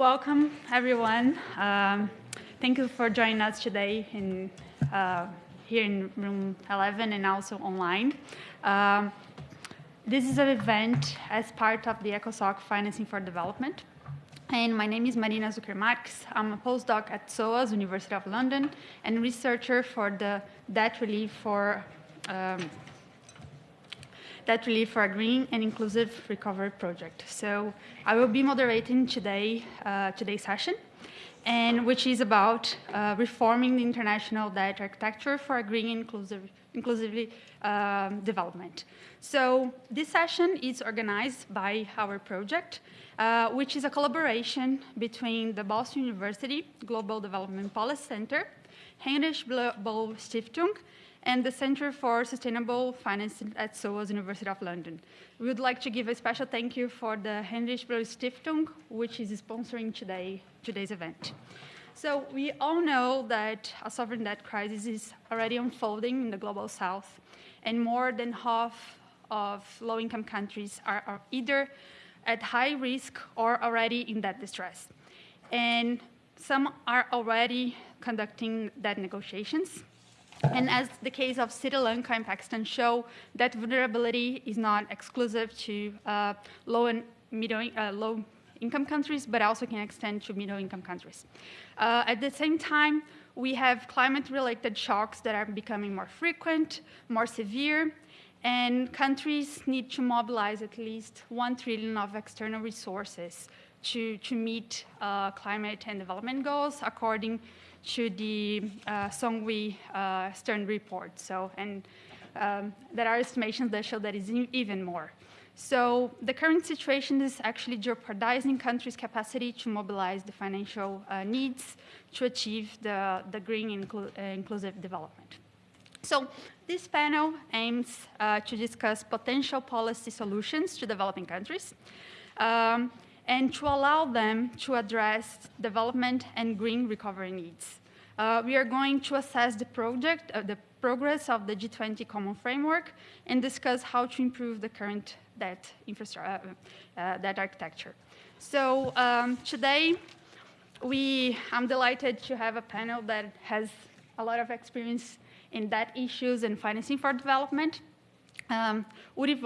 welcome everyone. Um, thank you for joining us today in, uh, here in room 11 and also online. Um, this is an event as part of the ECOSOC Financing for Development. And my name is Marina Zucker Marques. I'm a postdoc at SOAS, University of London, and researcher for the debt relief for um, debt relief for a green and inclusive recovery project. So I will be moderating today uh, today's session, and which is about uh, reforming the international debt architecture for a green and inclusive, inclusively um, development. So this session is organized by our project, uh, which is a collaboration between the Boston University Global Development Policy Center, Heinrich Böll Stiftung, and the Center for Sustainable Finance at SOAS University of London. We would like to give a special thank you for the Heinrich Böll Stiftung, which is sponsoring today, today's event. So we all know that a sovereign debt crisis is already unfolding in the global south, and more than half of low-income countries are, are either at high risk or already in debt distress. And some are already conducting debt negotiations. And as the case of Sri Lanka and Pakistan show, that vulnerability is not exclusive to uh, low and middle, uh, low income countries, but also can extend to middle income countries. Uh, at the same time, we have climate-related shocks that are becoming more frequent, more severe, and countries need to mobilize at least one trillion of external resources to, to meet uh, climate and development goals according to the uh, Songwe uh, Stern report. So, and um, there are estimations that show that it's even more. So the current situation is actually jeopardizing countries' capacity to mobilize the financial uh, needs to achieve the, the green inclu uh, inclusive development. So this panel aims uh, to discuss potential policy solutions to developing countries um, and to allow them to address development and green recovery needs. Uh, we are going to assess the project, uh, the progress of the G20 Common Framework and discuss how to improve the current debt, infrastructure, uh, uh, debt architecture. So um, today, we, I'm delighted to have a panel that has a lot of experience in debt issues and financing for development. Um, Uli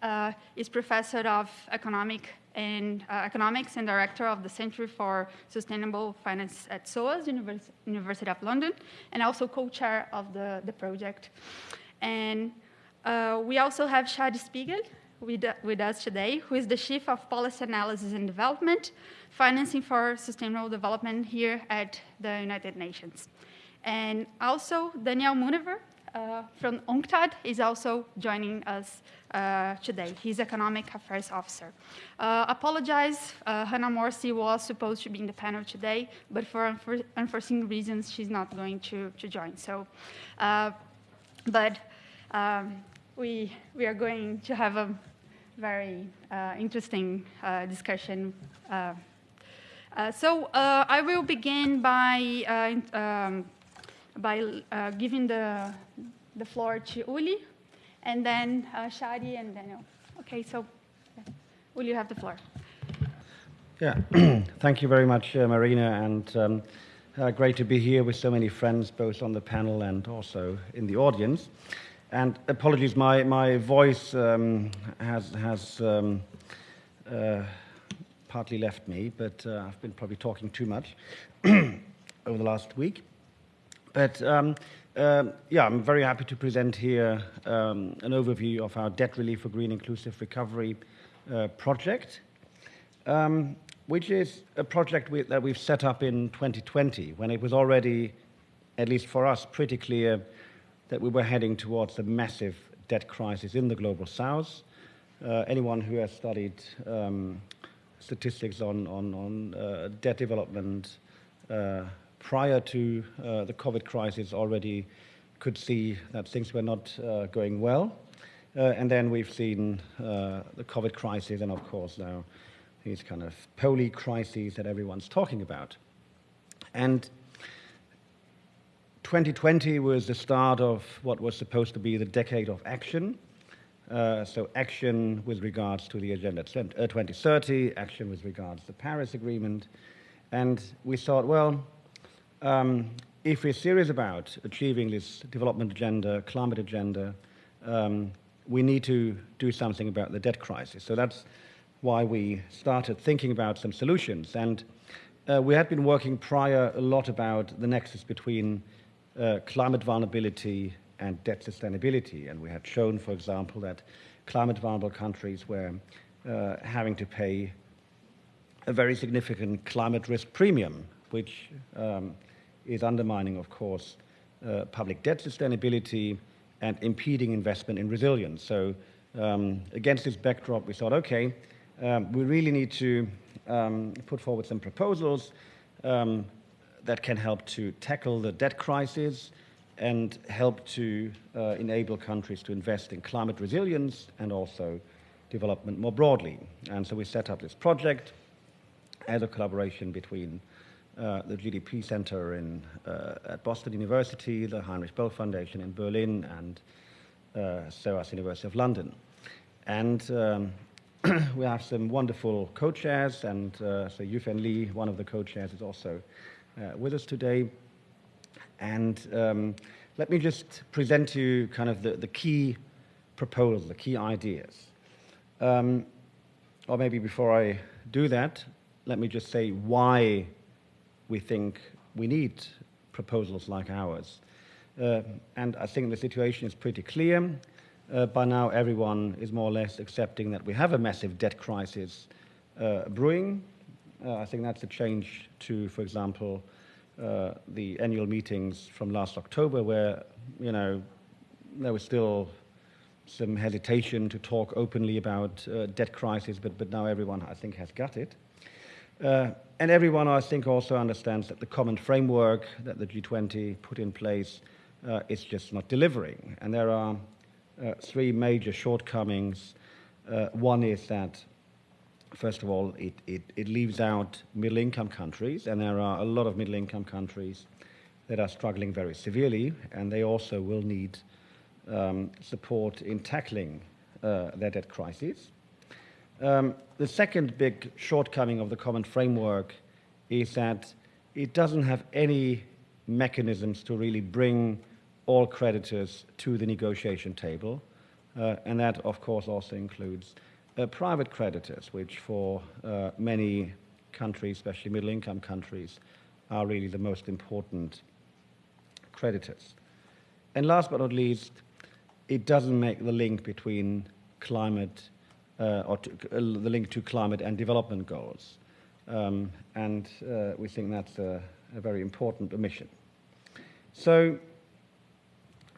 uh, is professor of economic and uh, economics and director of the Center for Sustainable Finance at SOAS, Univers University of London, and also co-chair of the, the project. And uh, we also have Shari Spiegel with, with us today, who is the Chief of Policy Analysis and Development, Financing for Sustainable Development here at the United Nations. And also, Daniel Munevar uh, from UNCTAD is also joining us uh, today. He's Economic Affairs Officer. Uh, apologize, uh, Hanan Morsy was supposed to be in the panel today, but for unforeseen reasons, she's not going to, to join. So, uh, but um, we, we are going to have a very uh, interesting discussion so I will begin by um, by uh, giving the, the floor to Uli, and then uh, Shari and Daniel. Okay, so will you have the floor. Yeah, thank you very much, uh, Marina, and um, uh, great to be here with so many friends, both on the panel and also in the audience. And apologies, my, my voice um, has, has um, uh, partly left me, but uh, I've been probably talking too much over the last week. But um, yeah, I'm very happy to present here um, an overview of our Debt Relief for Green Inclusive Recovery uh, project, um, which is a project we, that we've set up in 2020 when it was already, at least for us, pretty clear that we were heading towards a massive debt crisis in the global south. Uh, anyone who has studied um, statistics on, on, on uh, debt development uh, prior to uh, the COVID crisis already could see that things were not uh, going well. Uh, and then we've seen uh, the COVID crisis and of course now these kind of poly crises that everyone's talking about. And 2020 was the start of what was supposed to be the decade of action. Uh, so action with regards to the Agenda 2030, uh, action with regards to the Paris Agreement. And we thought, well, um, if we're serious about achieving this development agenda, climate agenda, um, we need to do something about the debt crisis. So that's why we started thinking about some solutions. And uh, we had been working prior a lot about the nexus between uh, climate vulnerability and debt sustainability. And we had shown, for example, that climate vulnerable countries were uh, having to pay a very significant climate risk premium, which um, is undermining, of course, uh, public debt sustainability and impeding investment in resilience. So, um, against this backdrop, we thought, okay, um, we really need to um, put forward some proposals um, that can help to tackle the debt crisis and help to uh, enable countries to invest in climate resilience and also development more broadly. And so we set up this project as a collaboration between uh, the GDP Center in, uh, at Boston University, the Heinrich Böll Foundation in Berlin, and uh, SOAS University of London. And um, we have some wonderful co-chairs, and uh, so Yuefen Li, one of the co-chairs, is also uh, with us today. And um, let me just present to you kind of the, the key proposals, the key ideas. Um, or maybe before I do that, let me just say why we think we need proposals like ours. Uh, and I think the situation is pretty clear. Uh, by now, everyone is more or less accepting that we have a massive debt crisis uh, brewing. Uh, I think that's a change to, for example, uh, the annual meetings from last October, where you know there was still some hesitation to talk openly about uh, debt crisis, but but now everyone I think has got it. Uh, and everyone, I think, also understands that the common framework that the G20 put in place uh, is just not delivering. And there are uh, three major shortcomings. Uh, one is that, first of all, it, it, it leaves out middle income countries, and there are a lot of middle income countries that are struggling very severely, and they also will need um, support in tackling uh, their debt crisis. Um, the second big shortcoming of the common framework is that it doesn't have any mechanisms to really bring all creditors to the negotiation table. Uh, and that, of course, also includes uh, private creditors, which for uh, many countries, especially middle income countries, are really the most important creditors. And last but not least, it doesn't make the link between climate or to, uh, the link to climate and development goals. Um, and uh, we think that's a, a, very important omission. So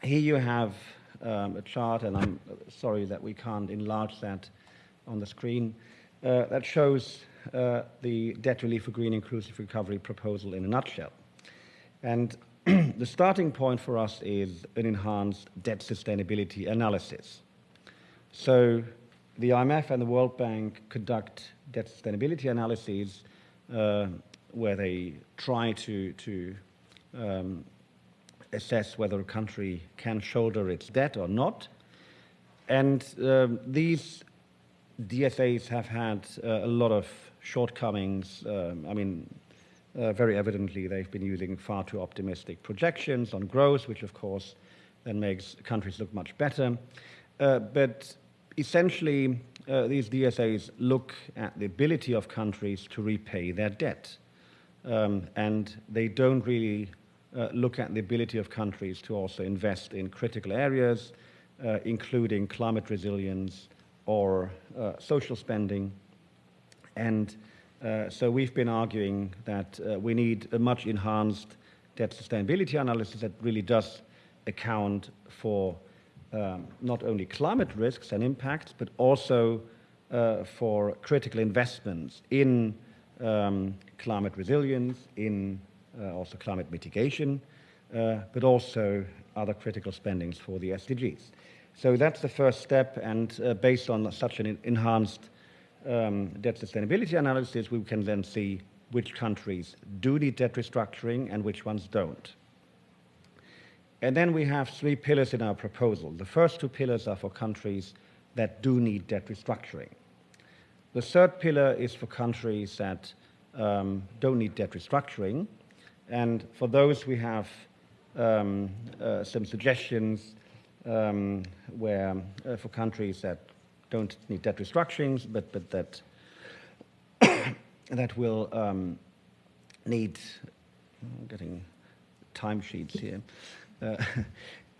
here you have um, a chart, and I'm sorry that we can't enlarge that on the screen, uh, that shows uh, the debt relief for green inclusive recovery proposal in a nutshell. And the starting point for us is an enhanced debt sustainability analysis. So the IMF and the World Bank conduct debt sustainability analyses uh, where they try to, to um, assess whether a country can shoulder its debt or not. And um, these DSAs have had uh, a lot of shortcomings. Um, I mean, uh, very evidently, they've been using far too optimistic projections on growth, which of course then makes countries look much better. Uh, but essentially, uh, these DSAs look at the ability of countries to repay their debt. Um, and they don't really uh, look at the ability of countries to also invest in critical areas, uh, including climate resilience or uh, social spending. And uh, so we've been arguing that uh, we need a much enhanced debt sustainability analysis that really does account for um, not only climate risks and impacts, but also uh, for critical investments in um, climate resilience, in uh, also climate mitigation, uh, but also other critical spendings for the SDGs. So that's the first step, and uh, based on such an enhanced um, debt sustainability analysis, we can then see which countries do need debt restructuring and which ones don't. And then we have three pillars in our proposal. The first two pillars are for countries that do need debt restructuring. The third pillar is for countries that um, don't need debt restructuring. And for those, we have um, uh, some suggestions um, where uh, for countries that don't need debt restructurings, but, but that, that will um, need, I'm getting timesheets here. Uh,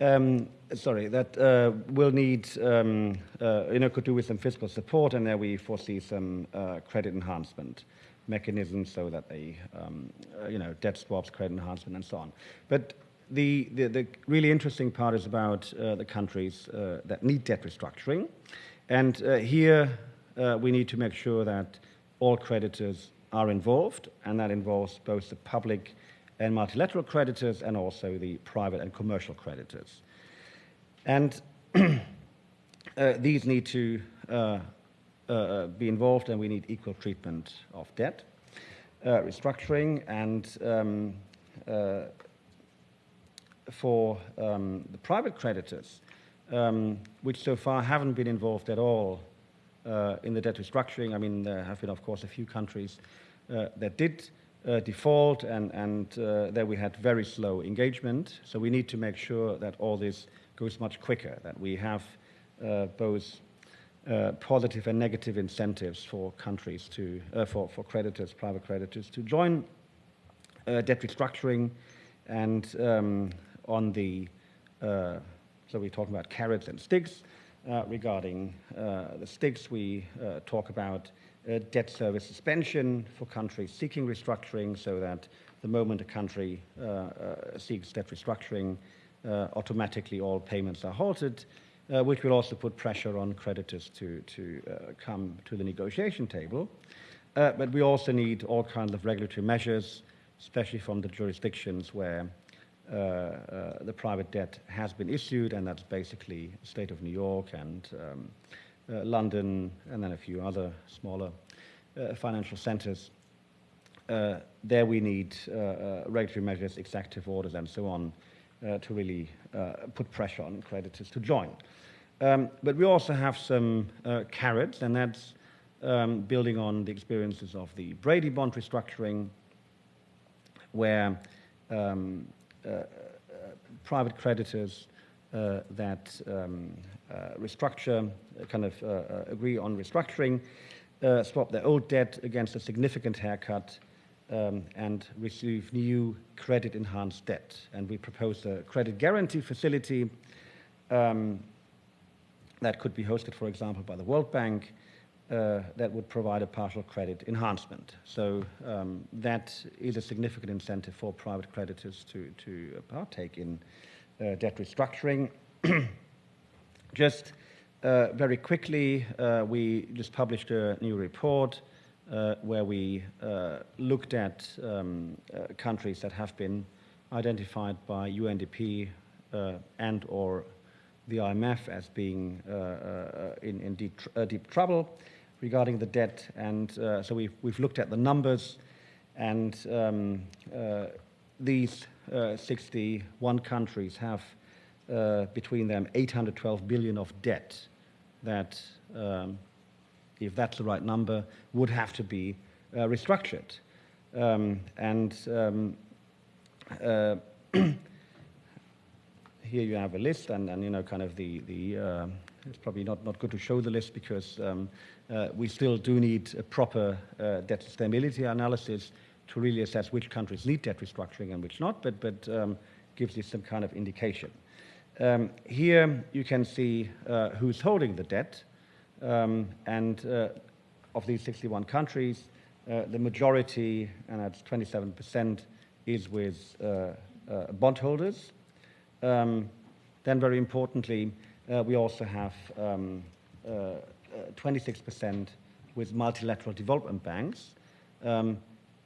um, sorry, that uh, will need, um, uh, you know, could do with some fiscal support, and there we foresee some uh, credit enhancement mechanisms so that they, um, uh, you know, debt swaps, credit enhancement, and so on. But the, the, the really interesting part is about uh, the countries that need debt restructuring. And here we need to make sure that all creditors are involved, and that involves both the public and multilateral creditors and also the private and commercial creditors. And uh, these need to uh, uh, be involved, and we need equal treatment of debt, restructuring, and um, for um, the private creditors, um, which so far haven't been involved at all uh, in the debt restructuring. I mean, there have been, of course, a few countries uh, that did uh, default, and, and uh, there we had very slow engagement. So we need to make sure that all this goes much quicker, that we have uh, both uh, positive and negative incentives for countries to, for, for creditors, private creditors, to join debt restructuring and um, on the, uh, so we're talking about carrots and sticks. Uh, regarding uh, the sticks, we uh, talk about uh, debt service suspension for countries seeking restructuring so that the moment a country uh, seeks debt restructuring, automatically all payments are halted, which will also put pressure on creditors to, to come to the negotiation table. but we also need all kinds of regulatory measures, especially from the jurisdictions where uh, uh, the private debt has been issued, and that's basically state of New York and um, uh, London, and then a few other smaller financial centers. there we need regulatory measures, executive orders, and so on to really put pressure on creditors to join. Um, but we also have some carrots, and that's um, building on the experiences of the Brady bond restructuring, where um, uh, private creditors uh, that um, uh, restructure, kind of agree on restructuring, swap their old debt against a significant haircut, um, and receive new credit enhanced debt. And we propose a credit guarantee facility um, that could be hosted, for example, by the World Bank uh, that would provide a partial credit enhancement. So um, that is a significant incentive for private creditors to, to partake in uh, debt restructuring. just uh, very quickly, uh, we just published a new report uh, where we uh, looked at um, countries that have been identified by UNDP and or the IMF as being in, in deep, deep trouble regarding the debt. And uh, so we've, we've looked at the numbers, and um, uh, these uh, 61 countries have uh, between them 812 billion of debt that, um, if that's the right number, would have to be uh, restructured. Um, and um, uh, here you have a list, and, and you know, kind of the, the it's probably not, not good to show the list because um, uh, we still do need a proper uh, debt sustainability analysis to really assess which countries need debt restructuring and which not, but, but um, gives you some kind of indication. Um, here you can see uh, who's holding the debt, um, and uh, of these 61 countries, uh, the majority, and that's 27%, is with uh, bondholders. Um, then, very importantly, we also have um, 26% with multilateral development banks. Um,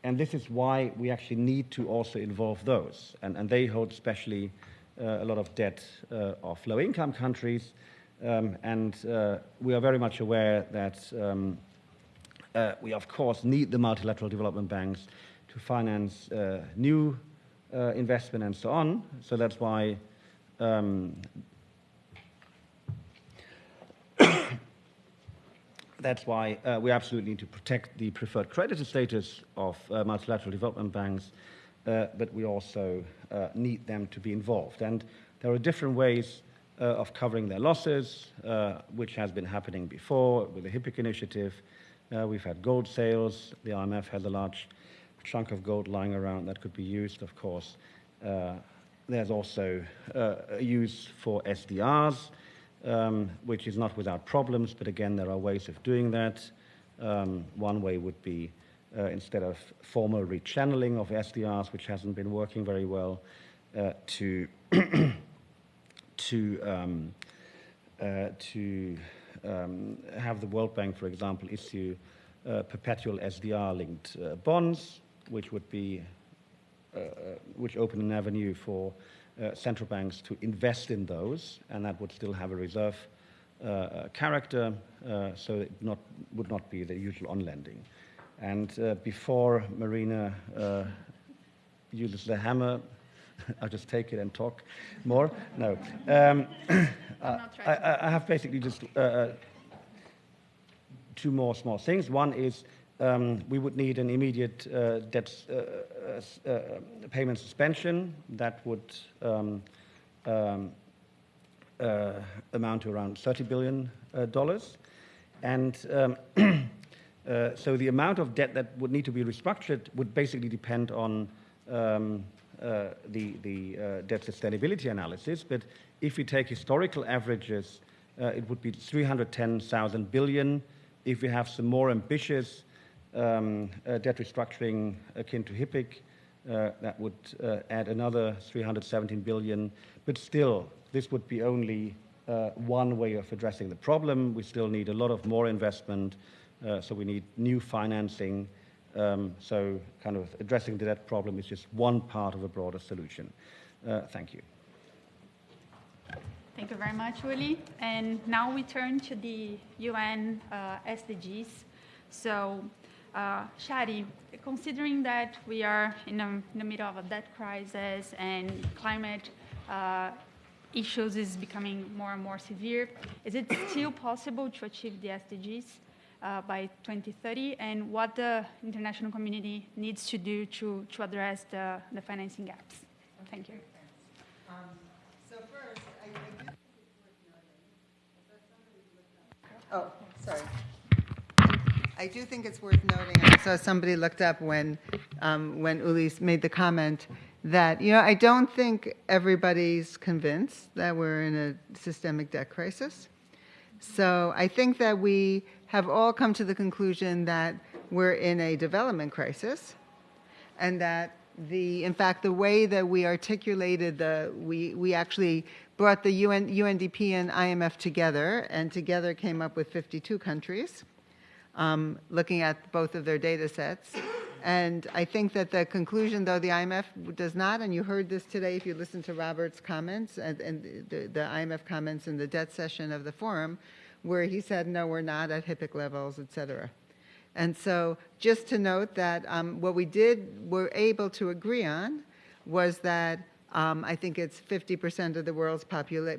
and this is why we actually need to also involve those. And, and they hold especially uh, a lot of debt uh, of low income countries. Um, and uh, we are very much aware that um, uh, we, of course, need the multilateral development banks to finance uh, new uh, investment and so on. So that's why um, that's why uh, we absolutely need to protect the preferred creditor status of uh, multilateral development banks, uh, but we also uh, need them to be involved. And there are different ways uh, of covering their losses, which has been happening before with the HIPC initiative. we've had gold sales. The IMF has a large chunk of gold lying around that could be used, of course. there's also use for SDRs um, which is not without problems, but again, there are ways of doing that. Um, one way would be uh, instead of formal rechanneling of SDRs, which hasn't been working very well, uh, to to um, uh, to um, have the World Bank, for example, issue uh, perpetual SDR-linked uh, bonds, which would be uh, which open an avenue for uh, central banks to invest in those, and that would still have a reserve uh, uh character, uh, so it not, would not be the usual on lending. And uh, before Marina uses the hammer, I'll just take it and talk more. No. Um, I, I, have basically just two more small things. One is um, we would need an immediate uh, debt uh, uh, uh, payment suspension that would um, um, uh, amount to around $30 billion. And um, so the amount of debt that would need to be restructured would basically depend on um, the, the debt sustainability analysis. But if we take historical averages, it would be 310,000 billion. If we have some more ambitious um, debt restructuring akin to HIPC. Uh, that would uh, add another 317 billion. But still, this would be only uh, one way of addressing the problem. We still need a lot of more investment, so we need new financing. Um, so kind of addressing the debt problem is just one part of a broader solution. Uh, thank you. Thank you very much, Uli. And now we turn to the UN uh, SDGs. So uh, Shari, considering that we are in, a, in, the middle of a debt crisis and climate uh, issues is becoming more and more severe, is it still possible to achieve the SDGs uh, by 2030? And what the international community needs to do to, to address the, the financing gaps? Thank you. Um, so first, I, I oh, sorry. I do think it's worth noting, I saw somebody looked up when, um, when Uli made the comment that, you know, I don't think everybody's convinced that we're in a systemic debt crisis. So I think that we have all come to the conclusion that we're in a development crisis and that the, in fact, the way that we articulated the, we, we actually brought the UN, UNDP and IMF together and together came up with 52 countries um, looking at both of their data sets. And I think that the conclusion, though the IMF does not, and you heard this today if you listened to Robert's comments and, and the, the, IMF comments in the debt session of the forum, where he said, no, we're not at HIPC levels, et cetera. And so just to note that um, what we did, were able to agree on was that um, I think it's 50% of the world's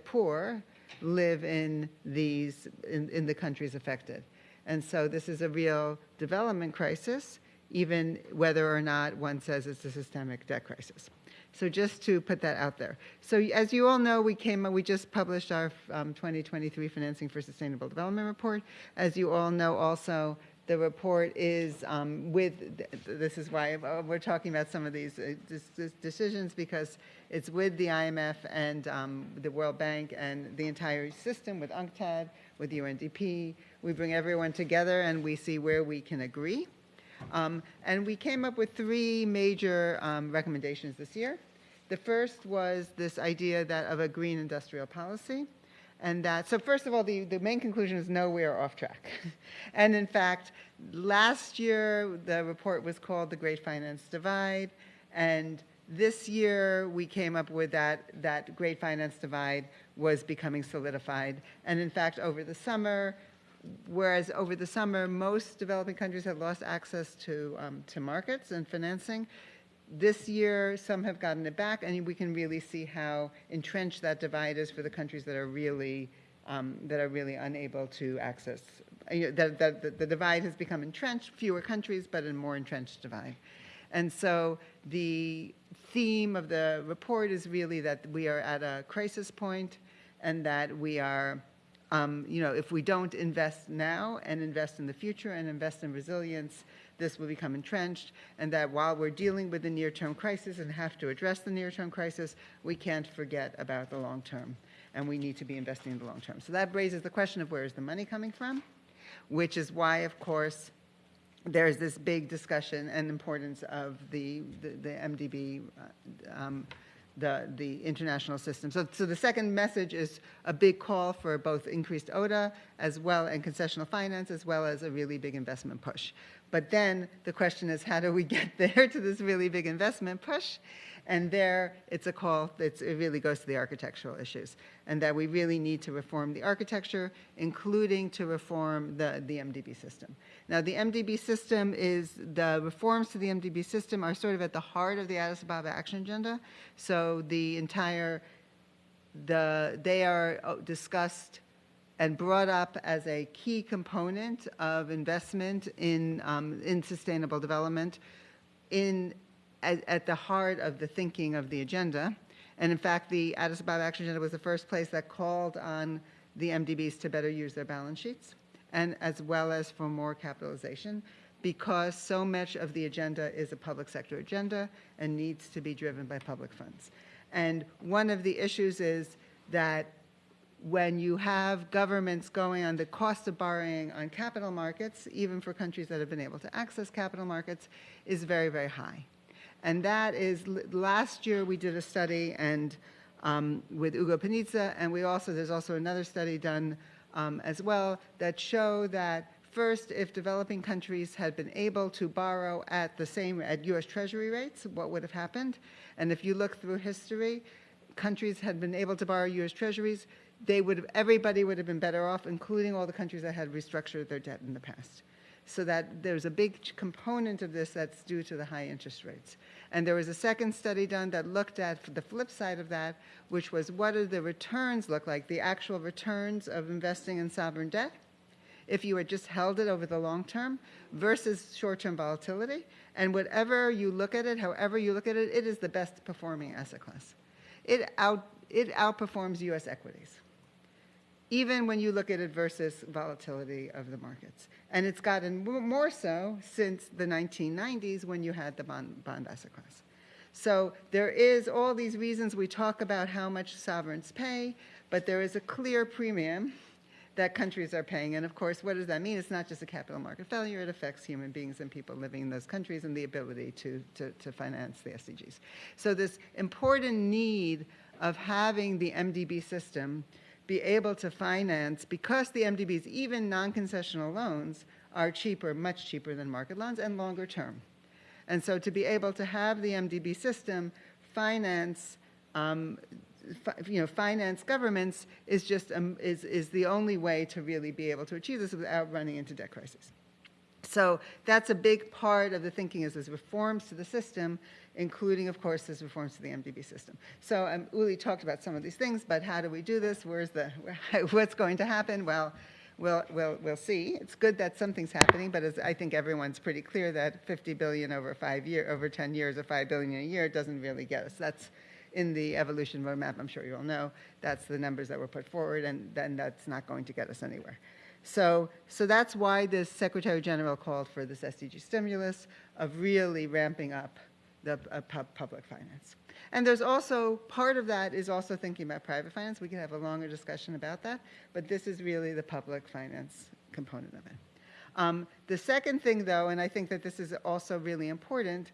poor live in these, in, in the countries affected. And so this is a real development crisis, even whether or not one says it's a systemic debt crisis. So just to put that out there. So as you all know, we came, we just published our um, 2023 Financing for Sustainable Development report. As you all know also, the report is um, with, this is why we're talking about some of these uh, decisions because it's with the IMF and um, the World Bank and the entire system with UNCTAD, with UNDP, we bring everyone together and we see where we can agree. Um, and we came up with three major um, recommendations this year. The first was this idea that of a green industrial policy. And that, so first of all, the, the main conclusion is no, we are off track. and in fact, last year, the report was called The Great Finance Divide. And this year, we came up with that, that great finance divide was becoming solidified. And in fact, over the summer, whereas over the summer, most developing countries have lost access to, um, to markets and financing. This year, some have gotten it back, and we can really see how entrenched that divide is for the countries that are really, um, that are really unable to access you know, that the divide has become entrenched, fewer countries, but a more entrenched divide. And so the theme of the report is really that we are at a crisis point and that we are, um, you know, if we don't invest now and invest in the future and invest in resilience, this will become entrenched, and that while we're dealing with the near-term crisis and have to address the near-term crisis, we can't forget about the long term, and we need to be investing in the long term. So that raises the question of where is the money coming from, which is why, of course, there's this big discussion and importance of the, the, the MDB, uh, um, the, the international system. So, so the second message is a big call for both increased ODA as well and concessional finance as well as a really big investment push. But then the question is, how do we get there to this really big investment push? And there, it's a call, it's, it really goes to the architectural issues, and that we really need to reform the architecture, including to reform the, the MDB system. Now, the MDB system is, the reforms to the MDB system are sort of at the heart of the Addis Ababa Action Agenda. So the entire, the, they are uh, discussed and brought up as a key component of investment in, um, in sustainable development in, at, at the heart of the thinking of the agenda. And in fact, the Addis Ababa Action Agenda was the first place that called on the MDBs to better use their balance sheets and as well as for more capitalization because so much of the agenda is a public sector agenda and needs to be driven by public funds. And one of the issues is that when you have governments going on the cost of borrowing on capital markets, even for countries that have been able to access capital markets, is very, very high. And that is, last year we did a study and um, with Ugo Panizza, and we also, there's also another study done um, as well that show that first, if developing countries had been able to borrow at the same, at US Treasury rates, what would have happened? And if you look through history, countries had been able to borrow US Treasuries, they would have, everybody would have been better off, including all the countries that had restructured their debt in the past. So that there's a big component of this that's due to the high interest rates. And there was a second study done that looked at the flip side of that, which was what do the returns look like, the actual returns of investing in sovereign debt, if you had just held it over the long term versus short-term volatility. And whatever you look at it, however you look at it, it is the best performing asset class. It, out, it outperforms US equities even when you look at it versus volatility of the markets. And it's gotten more so since the 1990s when you had the bond, bond asset class. So there is all these reasons we talk about how much sovereigns pay, but there is a clear premium that countries are paying. And of course, what does that mean? It's not just a capital market failure, it affects human beings and people living in those countries and the ability to, to, to finance the SDGs. So this important need of having the MDB system be able to finance, because the MDBs, even non-concessional loans, are cheaper, much cheaper than market loans and longer term. And so to be able to have the MDB system finance, um, you know, finance governments is just, um, is, is the only way to really be able to achieve this without running into debt crisis. So that's a big part of the thinking is there's reforms to the system, including, of course, there's reforms to the MDB system. So um, Uli talked about some of these things, but how do we do this? Where's the, what's going to happen? Well, we'll, we'll, we'll see. It's good that something's happening, but as I think everyone's pretty clear that 50 billion over five year, over 10 years or 5 billion a year doesn't really get us. That's in the evolution roadmap, I'm sure you all know. That's the numbers that were put forward, and then that's not going to get us anywhere. So, so that's why the Secretary General called for this SDG stimulus of really ramping up the uh, pub public finance. And there's also, part of that is also thinking about private finance. We could have a longer discussion about that, but this is really the public finance component of it. Um, the second thing, though, and I think that this is also really important,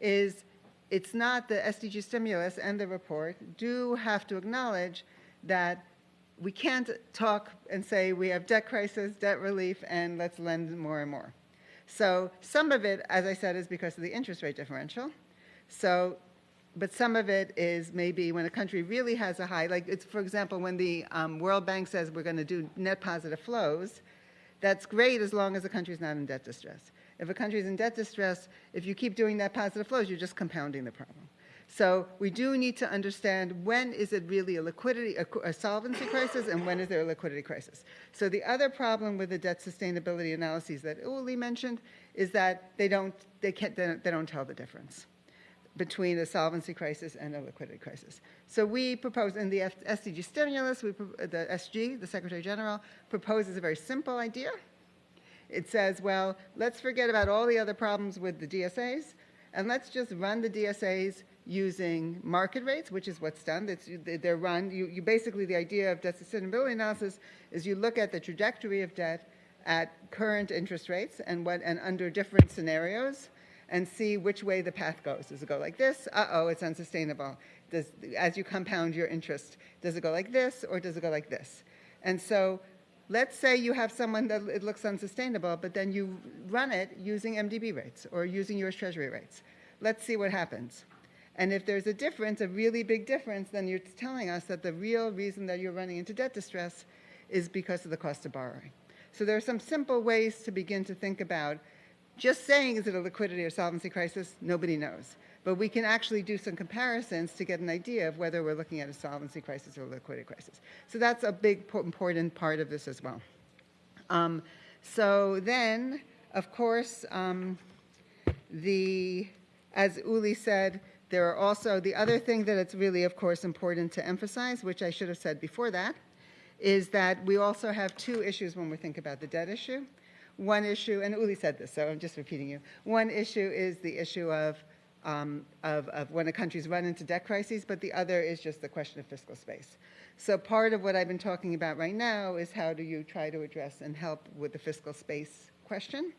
is it's not the SDG stimulus and the report do have to acknowledge that we can't talk and say we have debt crisis, debt relief, and let's lend more and more. So some of it, as I said, is because of the interest rate differential. So, but some of it is maybe when a country really has a high, like it's, for example, when the um, World Bank says we're going to do net positive flows, that's great as long as the country is not in debt distress. If a country is in debt distress, if you keep doing net positive flows, you're just compounding the problem. So we do need to understand when is it really a liquidity, a, a solvency crisis, and when is there a liquidity crisis. So the other problem with the debt sustainability analyses that Uli mentioned is that they don't, they can't, they don't tell the difference between the solvency crisis and a liquidity crisis. So we propose in the SDG stimulus, we, the SG, the Secretary General, proposes a very simple idea. It says, well, let's forget about all the other problems with the DSAs, and let's just run the DSAs using market rates, which is what's done. It's, they're run, you, you basically, the idea of debt sustainability analysis is you look at the trajectory of debt at current interest rates and what, and under different scenarios and see which way the path goes. Does it go like this? Uh-oh, it's unsustainable. Does, as you compound your interest, does it go like this or does it go like this? And so let's say you have someone that it looks unsustainable, but then you run it using MDB rates or using US Treasury rates. Let's see what happens. And if there's a difference, a really big difference, then you're telling us that the real reason that you're running into debt distress is because of the cost of borrowing. So there are some simple ways to begin to think about just saying is it a liquidity or solvency crisis, nobody knows. But we can actually do some comparisons to get an idea of whether we're looking at a solvency crisis or a liquidity crisis. So that's a big important part of this as well. Um, so then, of course, um, the as Uli said, there are also the other thing that it's really, of course, important to emphasize, which I should have said before that, is that we also have two issues when we think about the debt issue. One issue, and Uli said this, so I'm just repeating you. One issue is the issue of, um, of, of when a country's run into debt crises, but the other is just the question of fiscal space. So part of what I've been talking about right now is how do you try to address and help with the fiscal space question.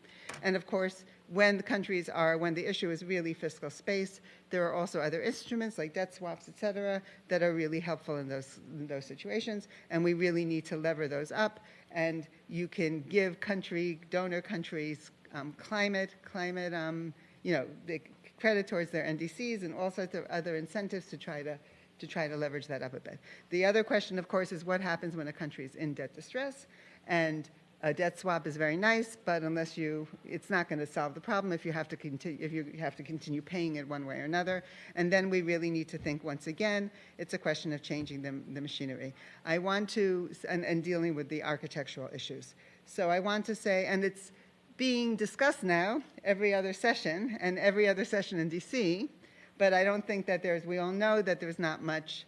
And of course, when the countries are, when the issue is really fiscal space, there are also other instruments like debt swaps, et cetera, that are really helpful in those, in those situations. And we really need to lever those up. And you can give country, donor countries, um, climate, climate, um, you know, the credit towards their NDCs and all sorts of other incentives to try to to try to leverage that up a bit. The other question, of course, is what happens when a country is in debt distress, and a debt swap is very nice, but unless you, it's not going to solve the problem if you have to continue, if you have to continue paying it one way or another. And then we really need to think once again, it's a question of changing the, the machinery. I want to, and, and dealing with the architectural issues. So I want to say, and it's being discussed now every other session and every other session in DC, but I don't think that there's, we all know that there's not much,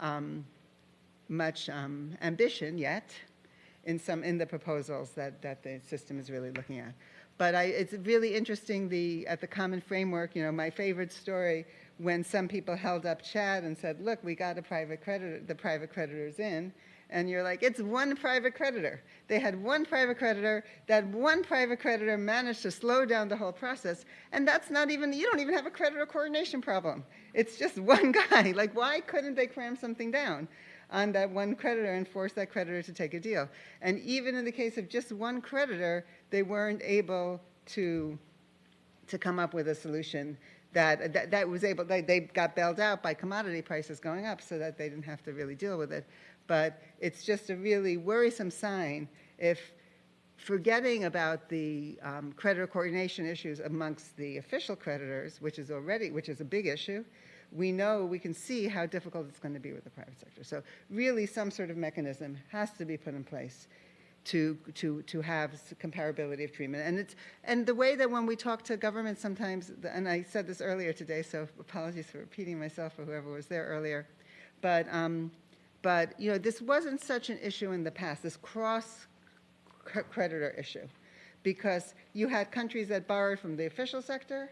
um, much um, ambition yet in some in the proposals that, that the system is really looking at. But I, it's really interesting the at the common framework. You know, my favorite story when some people held up Chad and said, "Look, we got a private creditor. The private creditors in." And you're like, it's one private creditor. They had one private creditor. That one private creditor managed to slow down the whole process. And that's not even, you don't even have a creditor coordination problem. It's just one guy. Like, why couldn't they cram something down? On that one creditor and force that creditor to take a deal. And even in the case of just one creditor, they weren't able to, to come up with a solution that, that, that was able, they, they got bailed out by commodity prices going up so that they didn't have to really deal with it. But it's just a really worrisome sign if forgetting about the um, creditor coordination issues amongst the official creditors, which is already, which is a big issue, we know, we can see how difficult it's going to be with the private sector. So really some sort of mechanism has to be put in place to, to, to have comparability of treatment. And, it's, and the way that when we talk to governments sometimes, and I said this earlier today, so apologies for repeating myself or whoever was there earlier, but, um, but you know, this wasn't such an issue in the past, this cross creditor issue, because you had countries that borrowed from the official sector,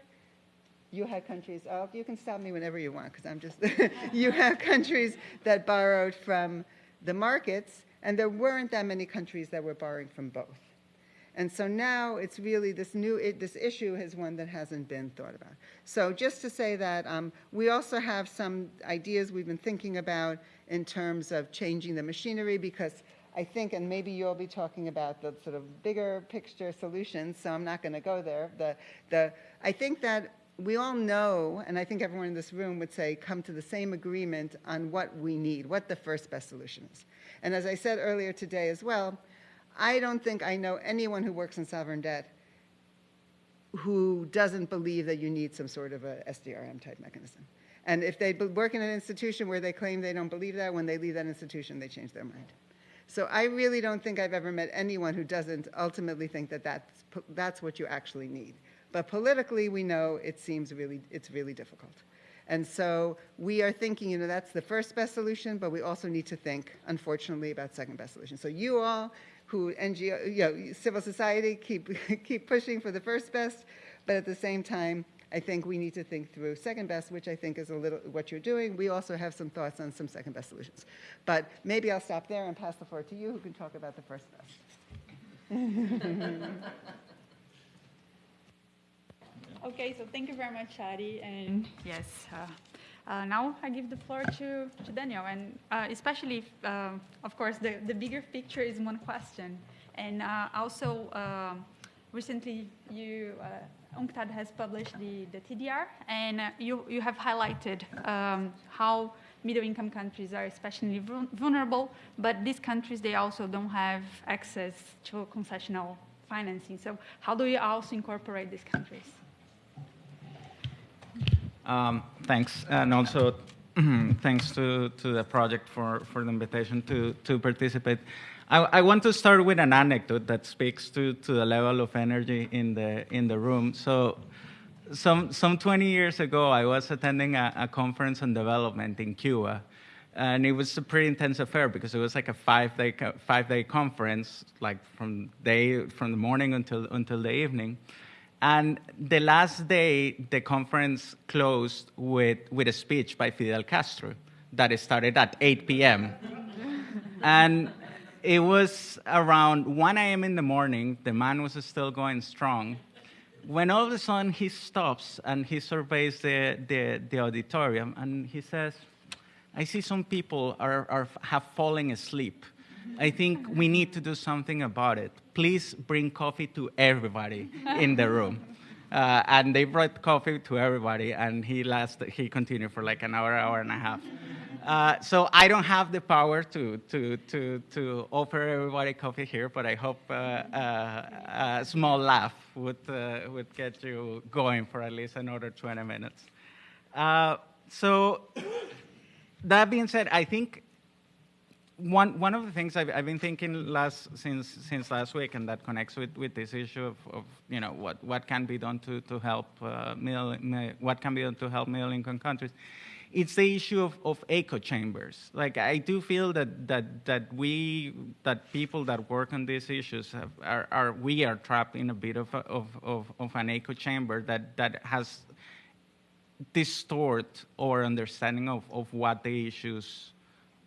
you had countries, oh, you can stop me whenever you want, because I'm just, you have countries that borrowed from the markets, and there weren't that many countries that were borrowing from both. And so now it's really this new, it, this issue is one that hasn't been thought about. So just to say that um, we also have some ideas we've been thinking about in terms of changing the machinery because I think, and maybe you'll be talking about the sort of bigger picture solutions, so I'm not going to go there. The, the, I think that we all know, and I think everyone in this room would say, come to the same agreement on what we need, what the first best solution is. And as I said earlier today as well, I don't think I know anyone who works in sovereign debt who doesn't believe that you need some sort of a SDRM type mechanism. And if they work in an institution where they claim they don't believe that, when they leave that institution, they change their mind. So I really don't think I've ever met anyone who doesn't ultimately think that that's, that's what you actually need. But politically, we know it seems really, it's really difficult. And so we are thinking, you know, that's the first best solution, but we also need to think, unfortunately, about second best solution. So you all who NGO, you know, civil society, keep, keep pushing for the first best, but at the same time, I think we need to think through second best, which I think is a little what you're doing. We also have some thoughts on some second best solutions. But maybe I'll stop there and pass the floor to you, who can talk about the first best. Okay, so thank you very much, Shari. And yes, uh, uh, now I give the floor to, to Daniel. And uh, especially, if, uh, of course, the, the bigger picture is one question. And uh, also, um recently, you, uh, UNCTAD has published the, the TDR, and uh, you, you have highlighted um, how middle-income countries are especially vulnerable, but these countries, they also don't have access to concessional financing. So how do you also incorporate these countries? Um, thanks, and also thanks to, to the project for, for the invitation to, to participate. I, I want to start with an anecdote that speaks to, to the level of energy in the, in the room. So, some, some 20 years ago, I was attending a, a conference on development in Cuba. And it was a pretty intense affair because it was like a five day, five day conference, like from, day, from the morning until, until the evening. And the last day, the conference closed with, with a speech by Fidel Castro that started at 8 p.m. and it was around 1 a.m. in the morning. The man was still going strong. When all of a sudden he stops and he surveys the, the, the auditorium and he says, I see some people are, are, have fallen asleep. I think we need to do something about it. Please bring coffee to everybody in the room. Uh, and they brought coffee to everybody, and he last he continued for like an hour, hour and a half. Uh, so I don't have the power to, to, to, to offer everybody coffee here, but I hope uh, uh, a small laugh would, uh, would get you going for at least another 20 minutes. Uh, so that being said, I think one, one of the things I've, I've been thinking last, since, since last week, and that connects with, with this issue of, of you know, what, what can be done to, to help uh, middle, what can be done to help middle income countries, it's the issue of, of echo chambers. Like I do feel that, that, that we, that people that work on these issues have, are, are, we are trapped in a bit of, a, of, of, of an echo chamber that, that has distort our understanding of, of what the issues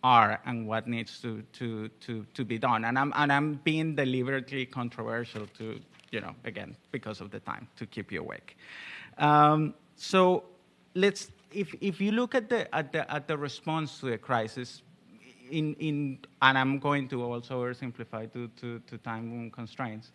are and what needs to, to, to, to be done. And I'm, and I'm being deliberately controversial to, you know, again, because of the time, to keep you awake. Um, so let's, if, if you look at the, at, the, at the response to the crisis, in, in, and I'm going to also oversimplify to, to, to time constraints.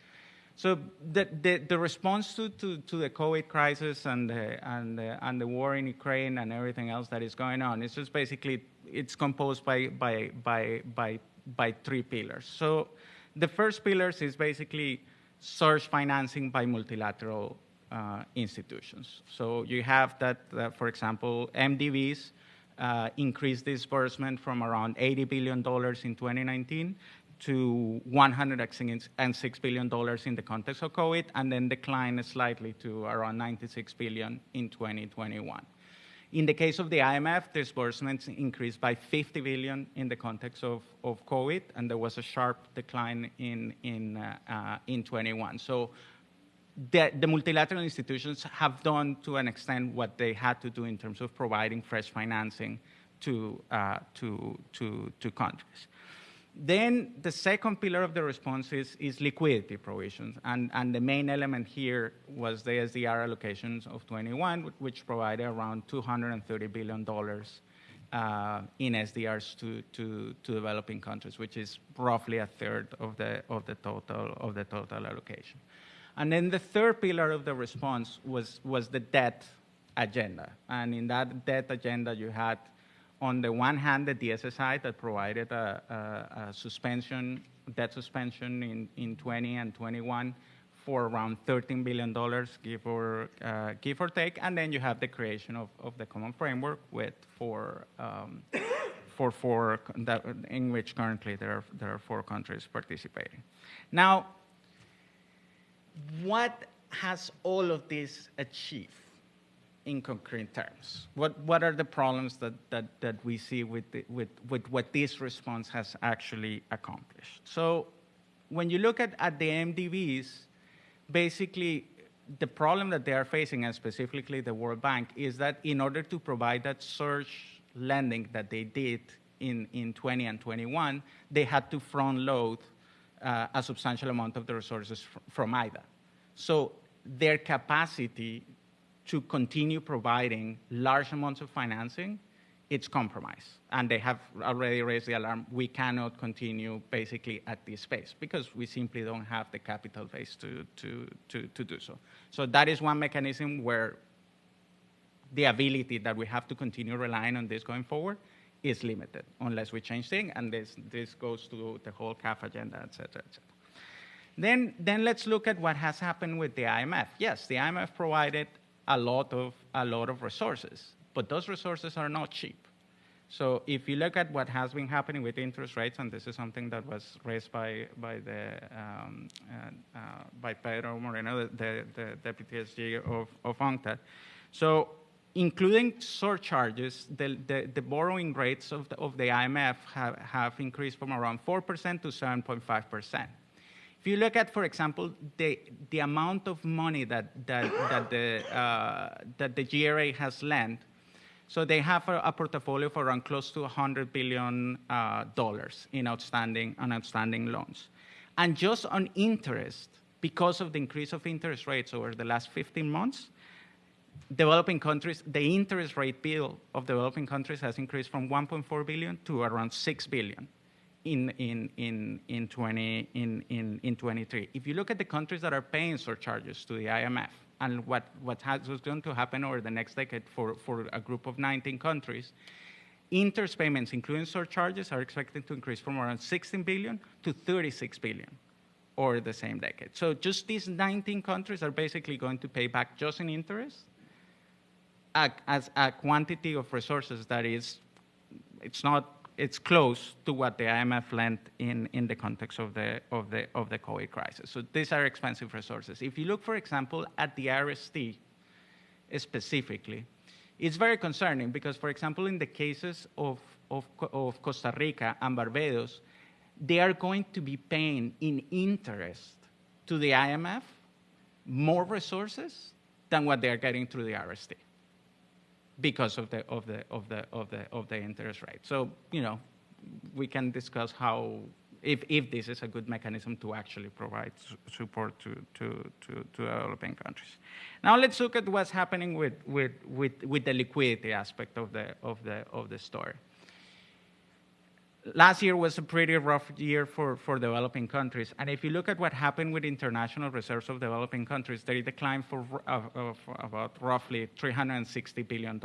So the, the, the response to, to, to, the COVID crisis and the, and, the, and the war in Ukraine and everything else that is going on, is just basically, it's composed by, by, by, by, by three pillars. So the first pillar is basically source financing by multilateral uh, institutions. So you have that, for example, MDBs uh, increased disbursement from around $80 billion in 2019 to $106 billion in the context of COVID, and then declined slightly to around 96 billion in 2021. In the case of the IMF, disbursements increased by 50 billion in the context of, of COVID, and there was a sharp decline in, in, uh, in 21. So the, the, multilateral institutions have done to an extent what they had to do in terms of providing fresh financing to, uh, to, to, to countries. Then the second pillar of the response is, is, liquidity provisions. And, and the main element here was the SDR allocations of 21, which provided around $230 billion uh, in SDRs to, to, to, developing countries, which is roughly a third of the, of the, total, of the total allocation. And then the third pillar of the response was, was the debt agenda. And in that debt agenda, you had on the one hand, the DSSI that provided a, a, a suspension, debt suspension in, in 20 and 21 for around $13 billion, give or, uh, give or take. And then you have the creation of, of the common framework with four, um, for four, that, in which currently there are, there are four countries participating. Now, what has all of this achieved in concrete terms? What, what are the problems that, that, that we see with, the, with, with what this response has actually accomplished? So when you look at, at the MDBs, basically the problem that they are facing, and specifically the World Bank, is that in order to provide that surge lending that they did in, in 20 and 21, they had to front load uh, a substantial amount of the resources fr from IDA. So their capacity to continue providing large amounts of financing, it's compromised. And they have already raised the alarm. We cannot continue basically at this pace because we simply don't have the capital base to, to, to, to do so. So that is one mechanism where the ability that we have to continue relying on this going forward is limited unless we change things, and this, this goes to the whole CAF agenda, et cetera, et cetera. Then, then let's look at what has happened with the IMF. Yes, the IMF provided a lot of, a lot of resources, but those resources are not cheap. So if you look at what has been happening with interest rates, and this is something that was raised by, by, the, um, uh, uh, by Pedro Moreno, the, the, deputy SG of, of UNCTAD. So including surcharges, the, the, the, borrowing rates of the, of the IMF have, have increased from around 4% to 7.5%. If you look at, for example, the, the amount of money that, that, that, the, uh, that the GRA has lent, so they have a, a, portfolio for around close to $100 billion uh, in outstanding, on outstanding loans. And just on interest, because of the increase of interest rates over the last 15 months, developing countries, the interest rate bill of developing countries has increased from 1.4 billion to around 6 billion in, in, in, in, 20, in, in, in 23. If you look at the countries that are paying surcharges to the IMF and what, what has going to happen over the next decade for, for a group of 19 countries, interest payments, including surcharges, are expected to increase from around 16 billion to 36 billion over the same decade. So just these 19 countries are basically going to pay back just in interest a, as a quantity of resources that is, it's not it's close to what the IMF lent in, in the context of the, of, the, of the COVID crisis. So these are expensive resources. If you look, for example, at the RST specifically, it's very concerning because, for example, in the cases of, of, of Costa Rica and Barbados, they are going to be paying in interest to the IMF more resources than what they are getting through the RST because of the of the of the of the of the interest rate. So you know, we can discuss how if if this is a good mechanism to actually provide su support to, to to to developing countries. Now let's look at what's happening with with with with the liquidity aspect of the of the of the story last year was a pretty rough year for, for developing countries. And if you look at what happened with international reserves of developing countries, they declined for, uh, for about roughly $360 billion.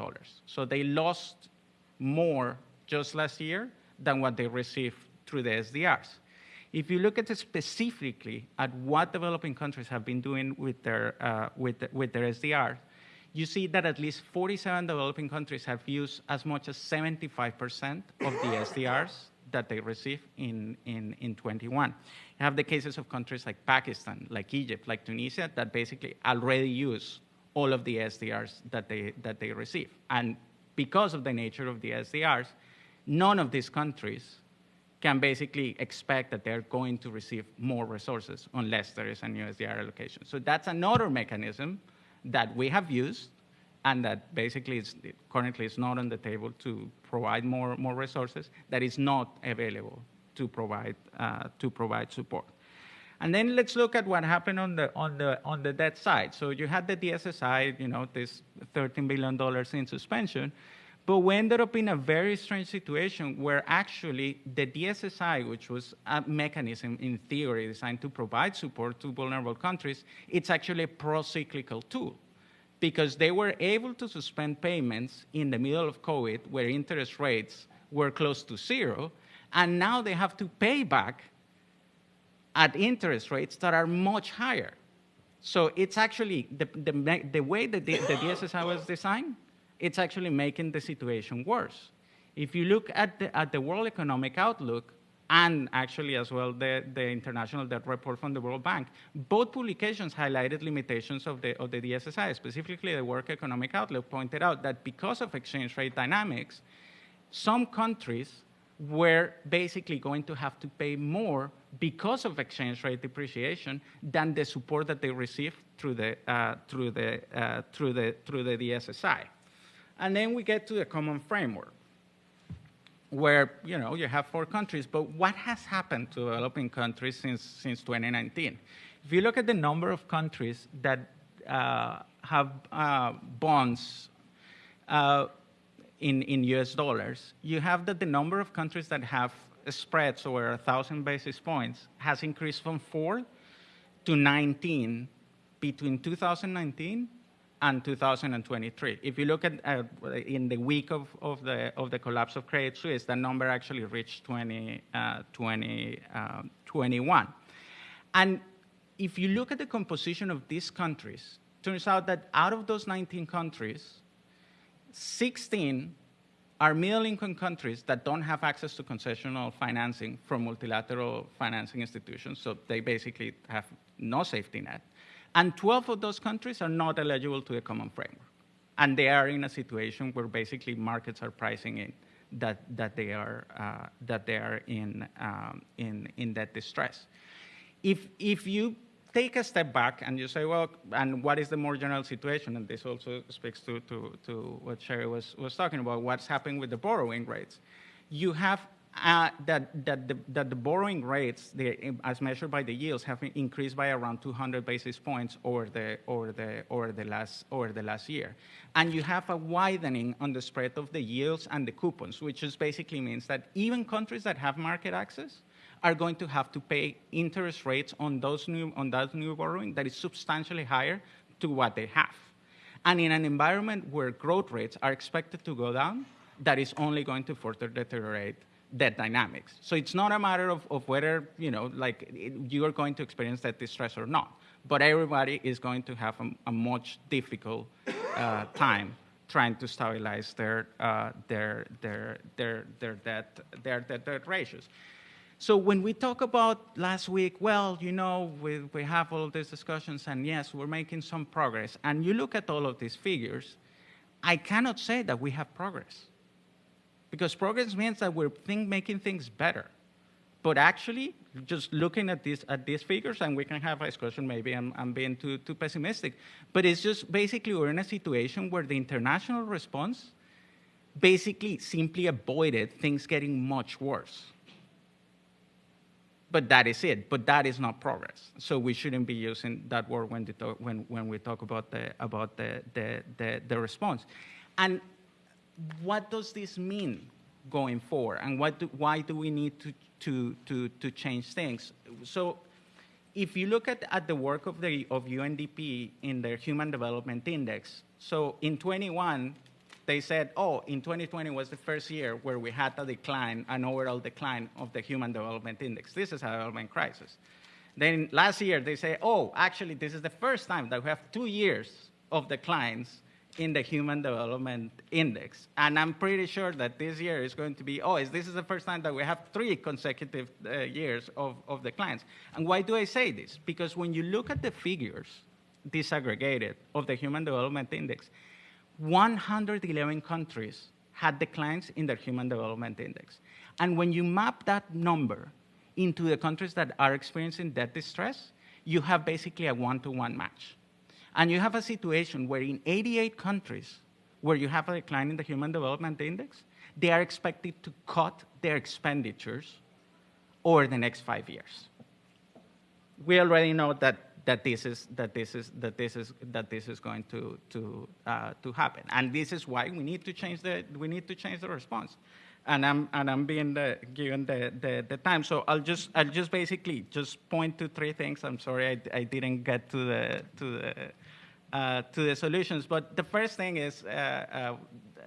So they lost more just last year than what they received through the SDRs. If you look at specifically at what developing countries have been doing with their, uh, with, the, with their SDRs, you see that at least 47 developing countries have used as much as 75% of the SDRs that they receive in, in, in 21. You have the cases of countries like Pakistan, like Egypt, like Tunisia, that basically already use all of the SDRs that they, that they receive. And because of the nature of the SDRs, none of these countries can basically expect that they're going to receive more resources unless there is a new SDR allocation. So that's another mechanism that we have used and that basically is, currently is not on the table to provide more, more resources, that is not available to provide, uh, to provide support. And then let's look at what happened on the, on, the, on the debt side. So you had the DSSI, you know, this $13 billion in suspension, but we ended up in a very strange situation where actually the DSSI, which was a mechanism in theory designed to provide support to vulnerable countries, it's actually a pro-cyclical tool because they were able to suspend payments in the middle of COVID where interest rates were close to zero, and now they have to pay back at interest rates that are much higher So it's actually the, the, the way that the, the DSSI was designed, it's actually making the situation worse. If you look at the, at the World Economic Outlook, and actually as well the, the International Debt Report from the World Bank, both publications highlighted limitations of the, of the DSSI. Specifically, the World Economic Outlook pointed out that because of exchange rate dynamics, some countries were basically going to have to pay more because of exchange rate depreciation than the support that they received through the, uh, through the, uh, through the, through the DSSI. And then we get to the common framework where you know you have four countries, but what has happened to developing countries since since 2019? If you look at the number of countries that uh, have uh, bonds uh, in in U.S. dollars, you have that the number of countries that have spreads over a thousand basis points has increased from four to 19 between 2019 and 2023. If you look at uh, in the week of, of, the, of the collapse of Credit Suisse, that number actually reached 20, uh, 20, uh, 21. And if you look at the composition of these countries, turns out that out of those 19 countries, 16 are middle income countries that don't have access to concessional financing from multilateral financing institutions, so they basically have no safety net. And 12 of those countries are not eligible to the common framework. And they are in a situation where basically markets are pricing in that, that, they, are, uh, that they are in, um, in, in that distress. If, if you take a step back and you say, well, and what is the more general situation? And this also speaks to, to, to what Shari was, was talking about, what's happening with the borrowing rates. You have uh, that, that, the, that the borrowing rates, the, as measured by the yields, have increased by around 200 basis points over the, over, the, over, the last, over the last year. And you have a widening on the spread of the yields and the coupons, which just basically means that even countries that have market access are going to have to pay interest rates on, those new, on that new borrowing that is substantially higher to what they have. And in an environment where growth rates are expected to go down, that is only going to further deteriorate that dynamics. So it's not a matter of, of whether, you know, like it, you are going to experience that distress or not, but everybody is going to have a, a much difficult uh, time trying to stabilize their, uh, their, their, their, their, debt, their, their debt ratios. So when we talk about last week, well, you know, we, we have all these discussions, and yes, we're making some progress, and you look at all of these figures, I cannot say that we have progress because progress means that we're think, making things better. But actually, just looking at these, at these figures, and we can have a discussion, maybe I'm, I'm being too, too pessimistic, but it's just basically we're in a situation where the international response basically simply avoided things getting much worse. But that is it. But that is not progress. So we shouldn't be using that word when, talk, when, when we talk about, the, about the, the, the, the response. And what does this mean going forward, and what do, why do we need to, to, to, to change things? So if you look at, at the work of, the, of UNDP in their Human Development Index, so in 21, they said, oh, in 2020 was the first year where we had a decline, an overall decline of the Human Development Index. This is a development crisis. Then last year, they say, oh, actually, this is the first time that we have two years of declines in the Human Development Index. And I'm pretty sure that this year is going to be, oh, this is the first time that we have three consecutive uh, years of, of declines. And why do I say this? Because when you look at the figures disaggregated of the Human Development Index, 111 countries had declines in their Human Development Index. And when you map that number into the countries that are experiencing debt distress, you have basically a one-to-one match. And you have a situation where in 88 countries where you have a decline in the Human Development Index, they are expected to cut their expenditures over the next five years. We already know that, that, this, is, that, this, is, that, this, is, that this is going to, to, uh, to happen. And this is why we need to change the, we need to change the response and I'm and I'm being the, given the, the, the, time. So I'll just I'll just basically just point to three things. I'm sorry I, I didn't get to the to the uh, to the solutions, but the first thing is uh,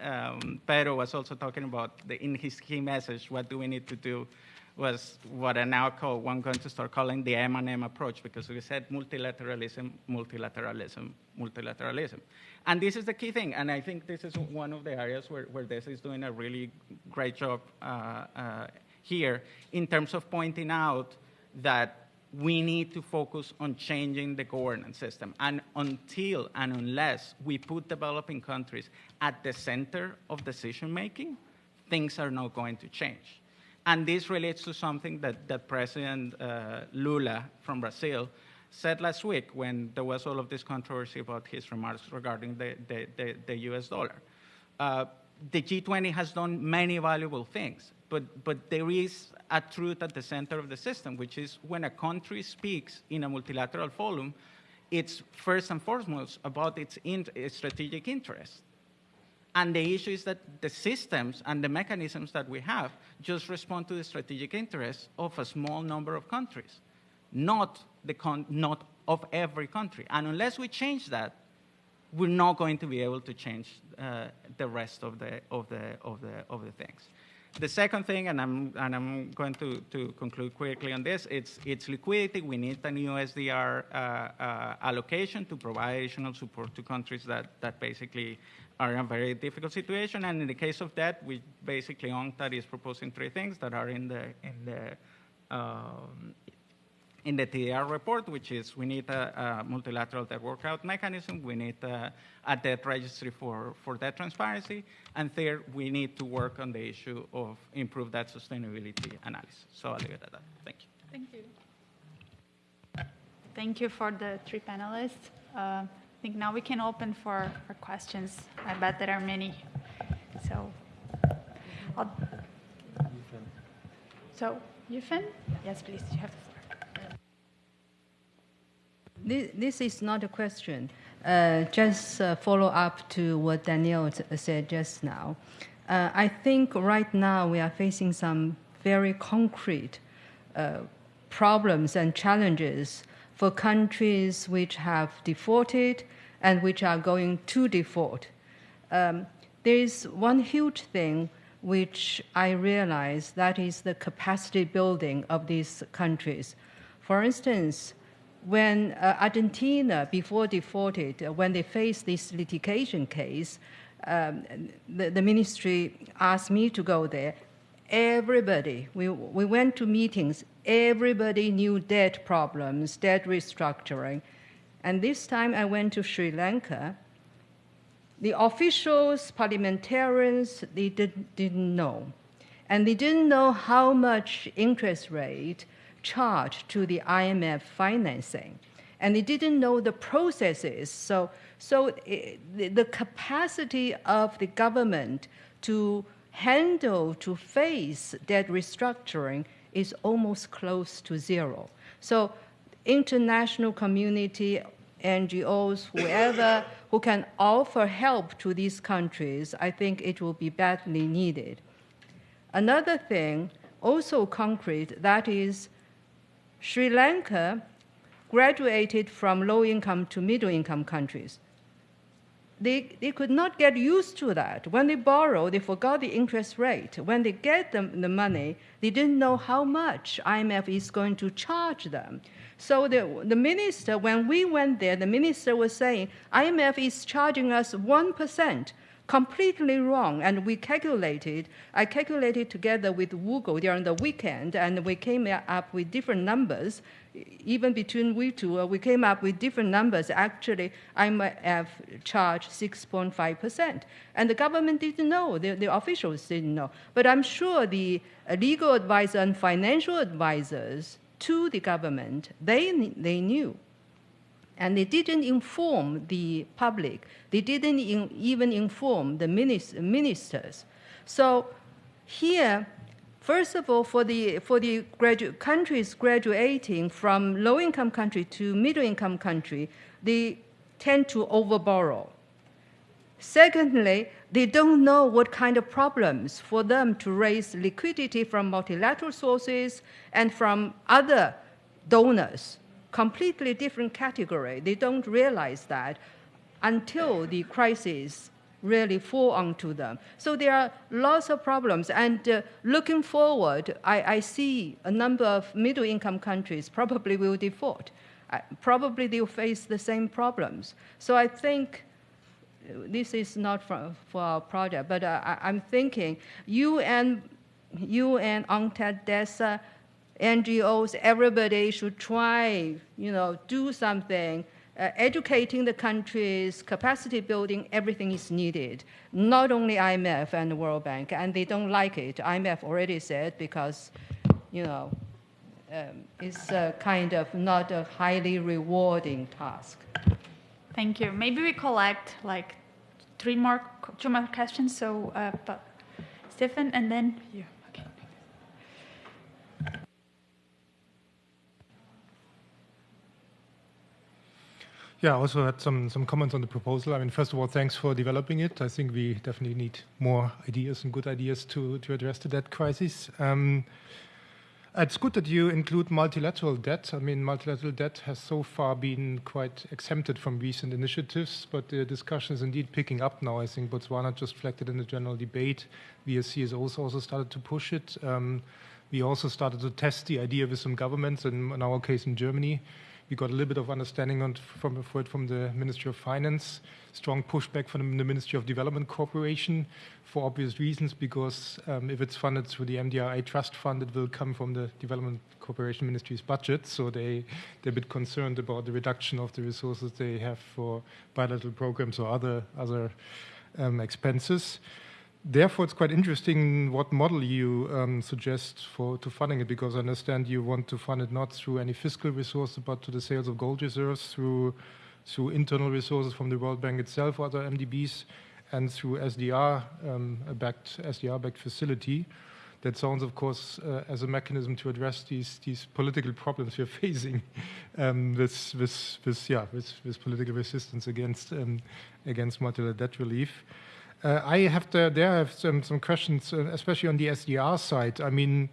uh, um, Pedro was also talking about the, in his key message. What do we need to do was what I now call, I'm going to start calling the M&M approach because we said multilateralism, multilateralism, multilateralism. And this is the key thing, and I think this is one of the areas where, where this is doing a really great job uh, uh, here in terms of pointing out that we need to focus on changing the governance system. And until and unless we put developing countries at the center of decision making, things are not going to change. And this relates to something that, that President uh, Lula from Brazil said last week when there was all of this controversy about his remarks regarding the, the, the, the US dollar. Uh, the G20 has done many valuable things, but, but there is a truth at the center of the system, which is when a country speaks in a multilateral forum, it's first and foremost about its, in, its strategic interests. And the issue is that the systems and the mechanisms that we have just respond to the strategic interests of a small number of countries, not, the not of every country. And unless we change that, we're not going to be able to change uh, the rest of the, of, the, of, the, of the things. The second thing, and I'm, and I'm going to, to conclude quickly on this, it's, it's liquidity. We need a new SDR uh, uh, allocation to provide additional support to countries that, that basically are in a very difficult situation. And in the case of that, we basically UNCTAD is proposing three things that are in the, in the, um, in the TDR report, which is we need a, a multilateral debt workout mechanism, we need a, a, debt registry for, for debt transparency, and third, we need to work on the issue of improved debt sustainability analysis. So I'll leave it at that. Thank you. Thank you. Thank you for the three panelists. Uh, think now we can open for, for questions. I bet there are many. So, I'll, so Yuefen? Yes, please. You have the floor. This, this is not a question. Uh, just uh, follow up to what Daniel said just now. Uh, I think right now we are facing some very concrete uh, problems and challenges for countries which have defaulted and which are going to default. Um, there is one huge thing which I realize that is the capacity building of these countries. For instance, when uh, Argentina, before defaulted, uh, when they faced this litigation case, um, the, the ministry asked me to go there. Everybody, we, we went to meetings, everybody knew debt problems, debt restructuring. And this time I went to Sri Lanka. The officials, parliamentarians, they did, didn't know. And they didn't know how much interest rate charged to the IMF financing. And they didn't know the processes. So, so it, the, the capacity of the government to handle, to face debt restructuring is almost close to zero. So international community, NGOs, whoever who can offer help to these countries, I think it will be badly needed. Another thing, also concrete, that is Sri Lanka graduated from low income to middle income countries they, they could not get used to that. When they borrow, they forgot the interest rate. When they get the, the money, they didn't know how much IMF is going to charge them. So the, the minister, when we went there, the minister was saying, IMF is charging us 1% completely wrong. And we calculated, I calculated together with Google during the weekend, and we came up with different numbers. Even between we two, uh, we came up with different numbers. Actually, I have charged 6.5%. And the government didn't know, the, the officials didn't know. But I'm sure the legal advisor and financial advisors to the government, they, they knew and they didn't inform the public. They didn't in, even inform the ministers. So here, first of all, for the, for the gradu- countries graduating from low-income country to middle-income country, they tend to overborrow. Secondly, they don't know what kind of problems for them to raise liquidity from multilateral sources and from other donors completely different category. They don't realize that until the crisis really fall onto them. So there are lots of problems. And uh, looking forward, I, I, see a number of middle income countries probably will default. Uh, probably they'll face the same problems. So I think this is not for, for our project, but uh, I, am thinking you and you and UNCTAD, DESA, NGOs, everybody should try, you know, do something. Uh, educating the countries, capacity building, everything is needed. Not only IMF and the World Bank, and they don't like it. IMF already said because, you know, um, it's a kind of not a highly rewarding task. Thank you. Maybe we collect like three more, two more questions. So, uh, Stephen, and then you. Yeah, I also had some, some comments on the proposal. I mean, first of all, thanks for developing it. I think we definitely need more ideas and good ideas to, to address the debt crisis. Um, it's good that you include multilateral debt. I mean, multilateral debt has so far been quite exempted from recent initiatives, but the discussion is indeed picking up now. I think Botswana just reflected in the general debate. VSC has also, also started to push it. Um, we also started to test the idea with some governments, and in our case in Germany. We got a little bit of understanding on, from, from the Ministry of Finance, strong pushback from the Ministry of Development Cooperation for obvious reasons, because um, if it's funded through the MDRI Trust Fund, it will come from the Development Cooperation Ministry's budget. So they, they're a bit concerned about the reduction of the resources they have for bilateral programs or other, other um, expenses therefore, it's quite interesting what model you um, suggest for to funding it, because I understand you want to fund it not through any fiscal resources, but to the sales of gold reserves through through internal resources from the World Bank itself, or other MDBs, and through SDR um, backed SDR backed facility. That sounds, of course, uh, as a mechanism to address these these political problems we're facing um, with, with, with, yeah, with, with political resistance against um, against multilateral debt relief. Uh, I have to, there have some, some questions, uh, especially on the SDR side. I mean,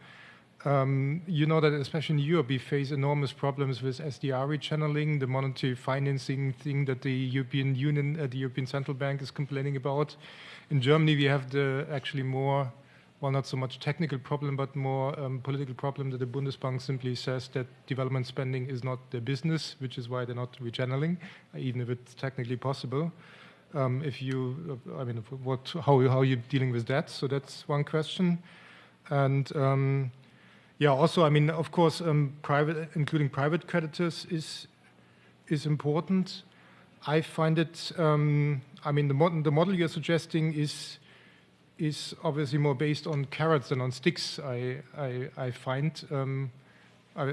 um, you know that especially in Europe, we face enormous problems with SDR rechanneling, the monetary financing thing that the European Union, uh, the European Central Bank is complaining about. In Germany, we have the actually more, well, not so much technical problem, but more um, political problem that the Bundesbank simply says that development spending is not their business, which is why they're not rechanneling, even if it's technically possible. Um, if you, I mean, what, how, how are you dealing with that? So that's one question. And um, yeah, also, I mean, of course, um, private, including private creditors is is important. I find it. Um, I mean, the model, the model you're suggesting is is obviously more based on carrots than on sticks. I I, I find.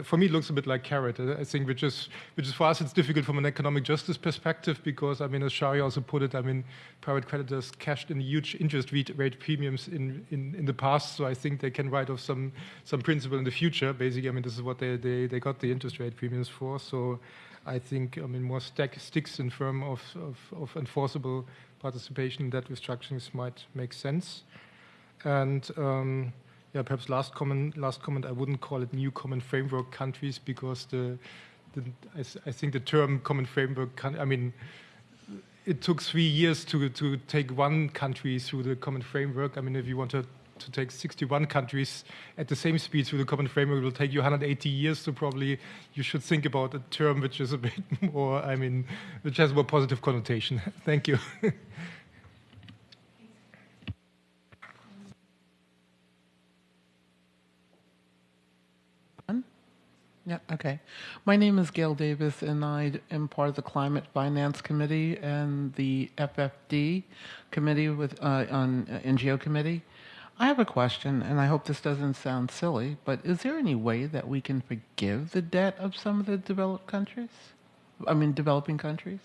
For me, it looks a bit like carrot. I think, which is, which is for us, it's difficult from an economic justice perspective because, I mean, as Shari also put it, I mean, private creditors cashed in huge interest rate premiums in, in, in the past, so I think they can write off some some principal in the future. Basically, I mean, this is what they, they, they got the interest rate premiums for. So, I think, I mean, more stack, sticks in form of, of, of enforceable participation in debt restructurings might make sense. And um, yeah, perhaps last comment. Last comment. I wouldn't call it new common framework countries because the, the I, I, think the term common framework. I mean, it took three years to to take one country through the common framework. I mean, if you want to to take 61 countries at the same speed through the common framework it will take you 180 years. So probably you should think about a term which is a bit more. I mean, which has more positive connotation. Thank you. Yeah, okay. My name is Gail Davis, and I am part of the Climate Finance Committee and the FFD Committee with uh, on uh, NGO Committee. I have a question, and I hope this doesn't sound silly, but is there any way that we can forgive the debt of some of the developed countries? I mean, developing countries?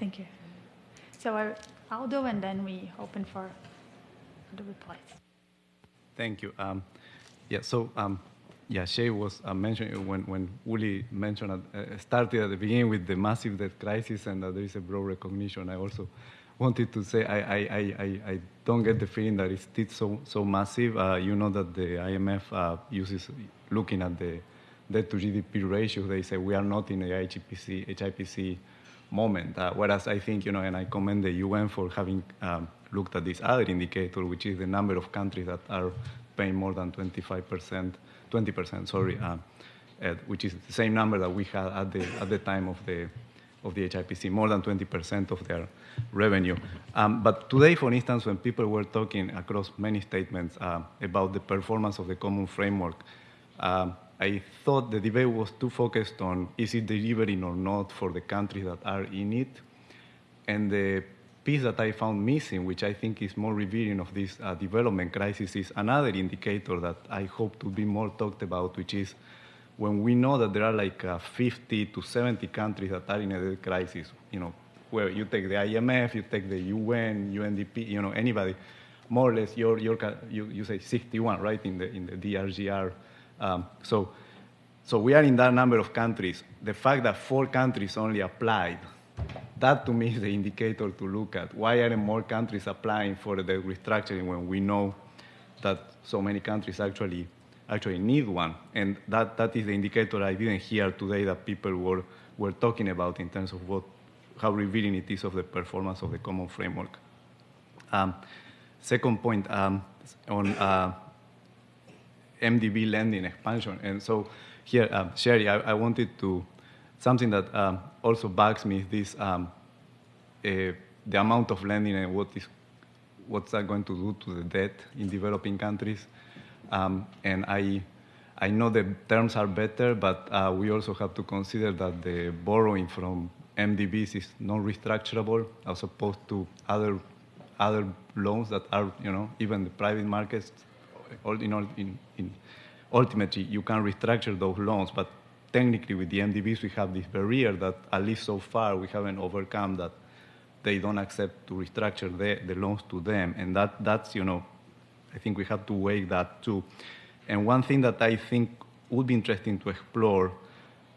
Thank you. So I, I'll do, and then we open for the replies. Thank you. Um, yeah, so um, yeah, Shay was uh, mentioning when, when Uli mentioned uh, started at the beginning with the massive debt crisis and that there is a broad recognition. I also wanted to say I, I, I, I don't get the feeling that it's still so, so massive. Uh, you know that the IMF uh, uses looking at the debt to GDP ratio. They say we are not in the HIPC, HIPC moment. Uh, whereas I think, you know, and I commend the UN for having um, looked at this other indicator, which is the number of countries that are paying more than 25%, 20%, sorry, uh, which is the same number that we had at the, at the time of the, of the HIPC, more than 20% of their revenue. Um, but today, for instance, when people were talking across many statements uh, about the performance of the common framework, um, I thought the debate was too focused on is it delivering or not for the countries that are in it. And the piece that I found missing, which I think is more revealing of this uh, development crisis, is another indicator that I hope to be more talked about, which is when we know that there are like uh, 50 to 70 countries that are in a crisis, you know, where you take the IMF, you take the UN, UNDP, you know, anybody, more or less, you, you say 61, right, in the, in the DRGR. Um, so, so we are in that number of countries. The fact that four countries only applied, that to me is the indicator to look at. Why aren't more countries applying for the restructuring when we know that so many countries actually actually need one? And that, that is the indicator I didn't hear today that people were, were talking about in terms of what how revealing it is of the performance of the common framework. Um, second point um, on uh, MDB lending expansion. And so here, um, Shari, I, I, wanted to, something that um, also bugs me is this, um, uh, the amount of lending and what is, what's that going to do to the debt in developing countries. Um, and I, I know the terms are better, but uh, we also have to consider that the borrowing from MDBs is non-restructurable as opposed to other other loans that are, you know, even the private markets. All, in, all, in, in ultimately, you can restructure those loans, but technically with the MDBs, we have this barrier that at least so far we haven't overcome that they don't accept to restructure the, the loans to them. And that, that's, you know, I think we have to weigh that too. And one thing that I think would be interesting to explore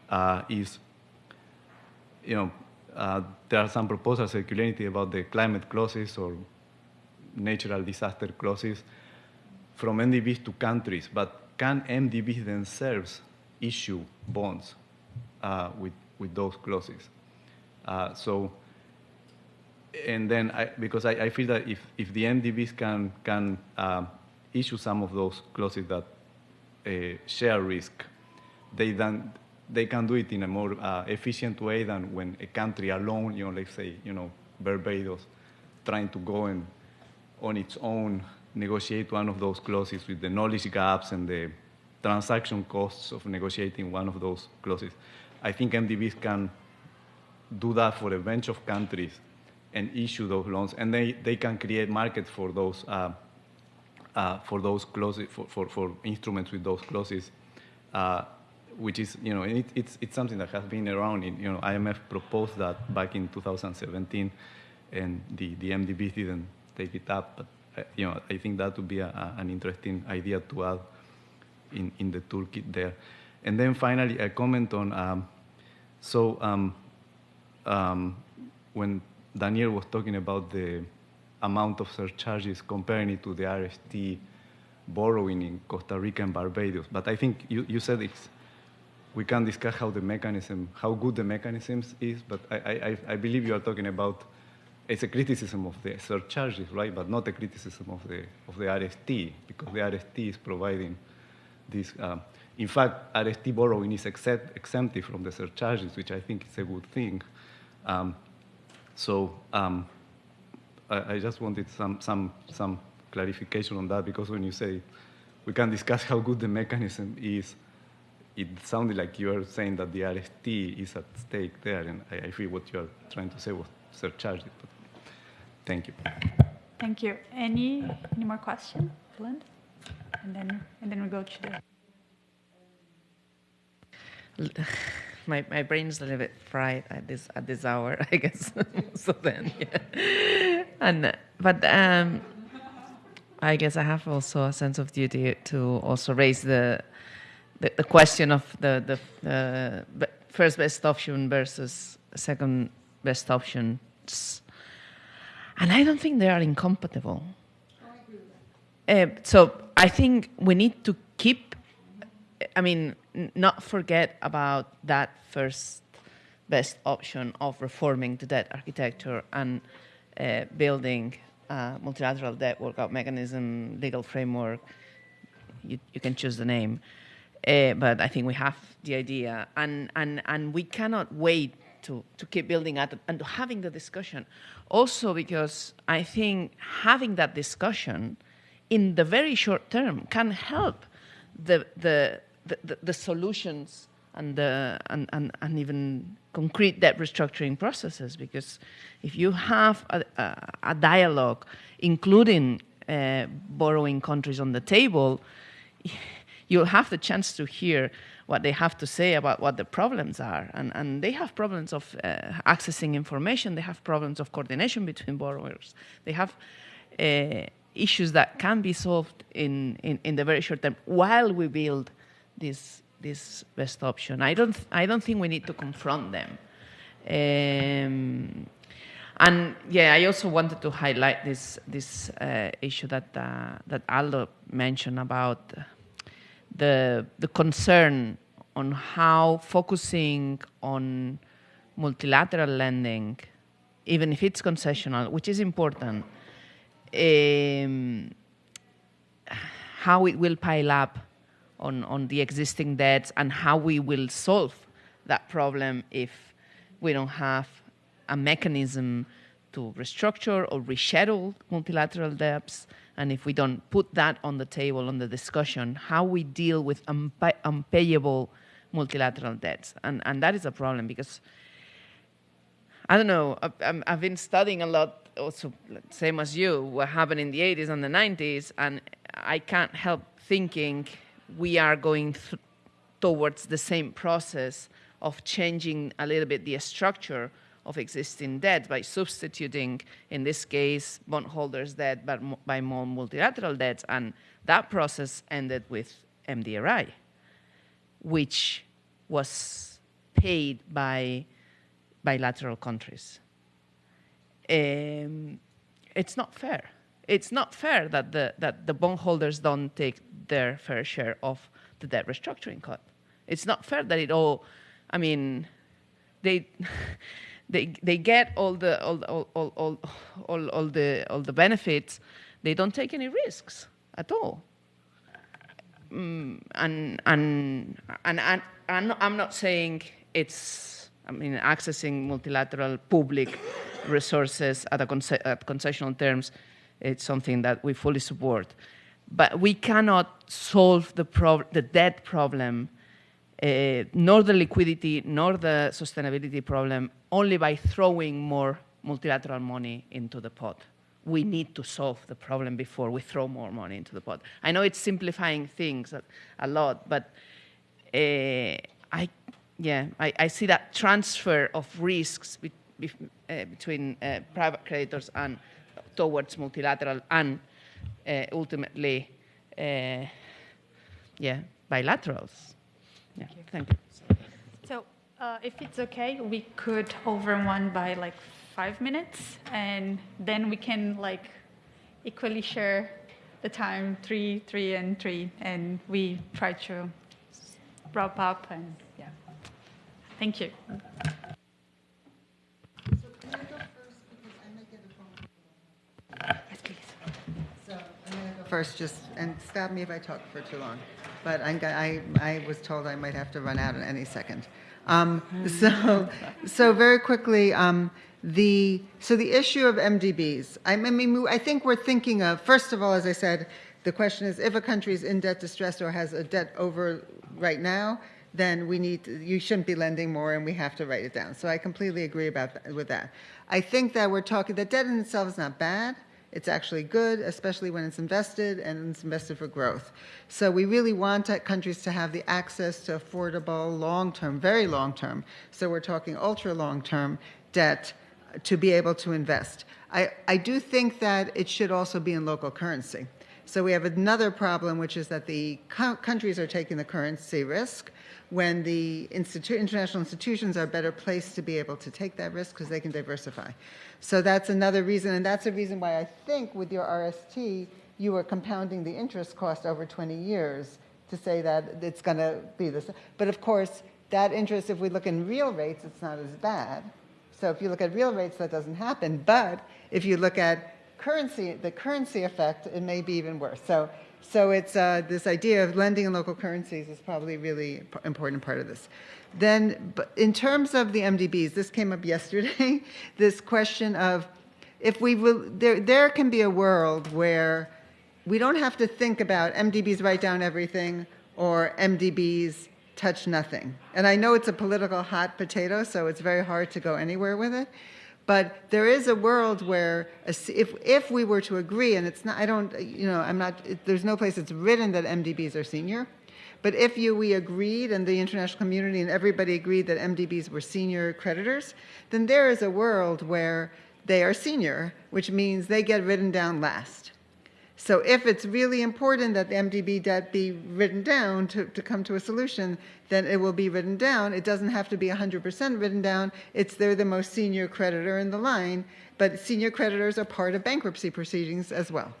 uh, is you know, uh, there are some proposals circulating about the climate clauses or natural disaster clauses from MDBs to countries, but can MDBs themselves issue bonds uh, with, with those clauses? Uh, so, and then I, because I, I, feel that if, if the MDBs can, can uh, issue some of those clauses that uh, share risk, they then they can do it in a more uh, efficient way than when a country alone, you know, let's say, you know, Barbados, trying to go and on its own negotiate one of those clauses with the knowledge gaps and the transaction costs of negotiating one of those clauses. I think MDBs can do that for a bunch of countries and issue those loans, and they, they can create markets for those uh, uh, for those clauses for, for, for, instruments with those clauses uh, which is, you know, it, it's, it's something that has been around. In, you know, IMF proposed that back in 2017, and the, the MDB didn't take it up. But, uh, you know, I think that would be a, a, an interesting idea to add in, in the toolkit there. And then finally, a comment on, um, so um, um, when Daniel was talking about the amount of surcharges, comparing it to the RST borrowing in Costa Rica and Barbados. But I think you, you said it's we can discuss how the mechanism, how good the mechanisms is, but I, I, I believe you are talking about it's a criticism of the surcharges, right? But not a criticism of the of the RST because the RST is providing this. Um, in fact, RST borrowing is exempt, exempted from the surcharges, which I think is a good thing. Um, so um, I, I, just wanted some some some clarification on that because when you say we can discuss how good the mechanism is, it sounded like you were saying that the RST is at stake there, and I, I feel what you're trying to say was surcharged. But thank you. Thank you. Any any more questions, Blind? And then and then we go to the. My, my brain is a little bit fried at this at this hour, I guess. so then, yeah. and but um, I guess I have also a sense of duty to also raise the the, the question of the, the uh, first best option versus second best options. And I don't think they are incompatible. Uh, so I think we need to keep, I mean, not forget about that first best option of reforming the debt architecture and uh, building a multilateral debt workout mechanism, legal framework. You, you can choose the name. Uh, but I think we have the idea, and, and, and we cannot wait to, to keep building at and having the discussion. Also, because I think having that discussion in the very short term can help the, the, the, the solutions and, the, and, and, and even concrete debt restructuring processes. Because if you have a, a, a dialogue, including uh, borrowing countries on the table, you'll have the chance to hear what they have to say about what the problems are. And, and they have problems of uh, accessing information, they have problems of coordination between borrowers, they have uh, issues that can be solved in, in, in, the very short term while we build this, this best option. I don't, I don't think we need to confront them. Um, and yeah, I also wanted to highlight this, this uh, issue that, uh, that Aldo mentioned about the, the concern on how focusing on multilateral lending, even if it's concessional, which is important, um, how it will pile up on, on the existing debts and how we will solve that problem if we don't have a mechanism to restructure or reschedule multilateral debts and if we don't put that on the table on the discussion, how we deal with unpay- unpayable multilateral debts. And, and that is a problem because, I don't know, I've, I've been studying a lot, also, same as you, what happened in the 80s and the 90s, and I can't help thinking we are going towards the same process of changing a little bit the structure of existing debt by substituting, in this case, bondholders' debt but by more multilateral debts. And that process ended with MDRI, which was paid by bilateral countries. Um, it's not fair. It's not fair that the, that the bondholders don't take their fair share of the debt restructuring cut. It's not fair that it all, I mean, they. they they get all the all all all all, all, all the all the benefits. They don't take any risks at all. Mm, and, and and and and I'm not saying it's. I mean, accessing multilateral public resources at, a conce- at concessional terms, it's something that we fully support. But we cannot solve the, the debt problem uh, nor the liquidity nor the sustainability problem only by throwing more multilateral money into the pot. We need to solve the problem before we throw more money into the pot. I know it's simplifying things a, a lot, but uh, I, yeah, I, I, see that transfer of risks between uh, private creditors and towards multilateral and uh, ultimately, uh, yeah, bilaterals. Yeah, thank you. So, uh, if it's okay, we could over one by like five minutes, and then we can like equally share the time three, three, and three, and we try to wrap up. And yeah, thank you. Yes, please. So I'm going to go first, just and stop me if I talk for too long but I'm I, I, was told I might have to run out in any second. Um, so, so very quickly, um, the so the issue of MDBs. I mean, I think we're thinking of first of all, as I said, the question is if a country is in debt distress or has a debt over right now, then we need to, you shouldn't be lending more, and we have to write it down. So I completely agree about that, with that. I think that we're talking the debt in itself is not bad. It's actually good, especially when it's invested and it's invested for growth. So we really want countries to have the access to affordable, long-term, very long-term, so we're talking ultra long-term debt to be able to invest. I, I do think that it should also be in local currency. So we have another problem, which is that the co- countries are taking the currency risk when the institu- international institutions are better placed to be able to take that risk because they can diversify. So that's another reason, and that's a reason why I think with your RST, you are compounding the interest cost over 20 years to say that it's going to be this. But of course, that interest, if we look in real rates, it's not as bad. So if you look at real rates, that doesn't happen. But if you look at currency, the currency effect, it may be even worse. So, so it's uh, this idea of lending in local currencies is probably really important part of this. Then, in terms of the MDBs, this came up yesterday. this question of if we will, there, there can be a world where we don't have to think about MDBs write down everything or MDBs touch nothing. And I know it's a political hot potato, so it's very hard to go anywhere with it. But there is a world where, if, if we were to agree, and it's not, I don't, you know, I'm not, there's no place it's written that MDBs are senior. But if you, we agreed, and the international community and everybody agreed that MDBs were senior creditors, then there is a world where they are senior, which means they get written down last. So if it's really important that the MDB debt be written down to, to come to a solution, then it will be written down. It doesn't have to be 100% written down. It's they're the most senior creditor in the line, but senior creditors are part of bankruptcy proceedings as well.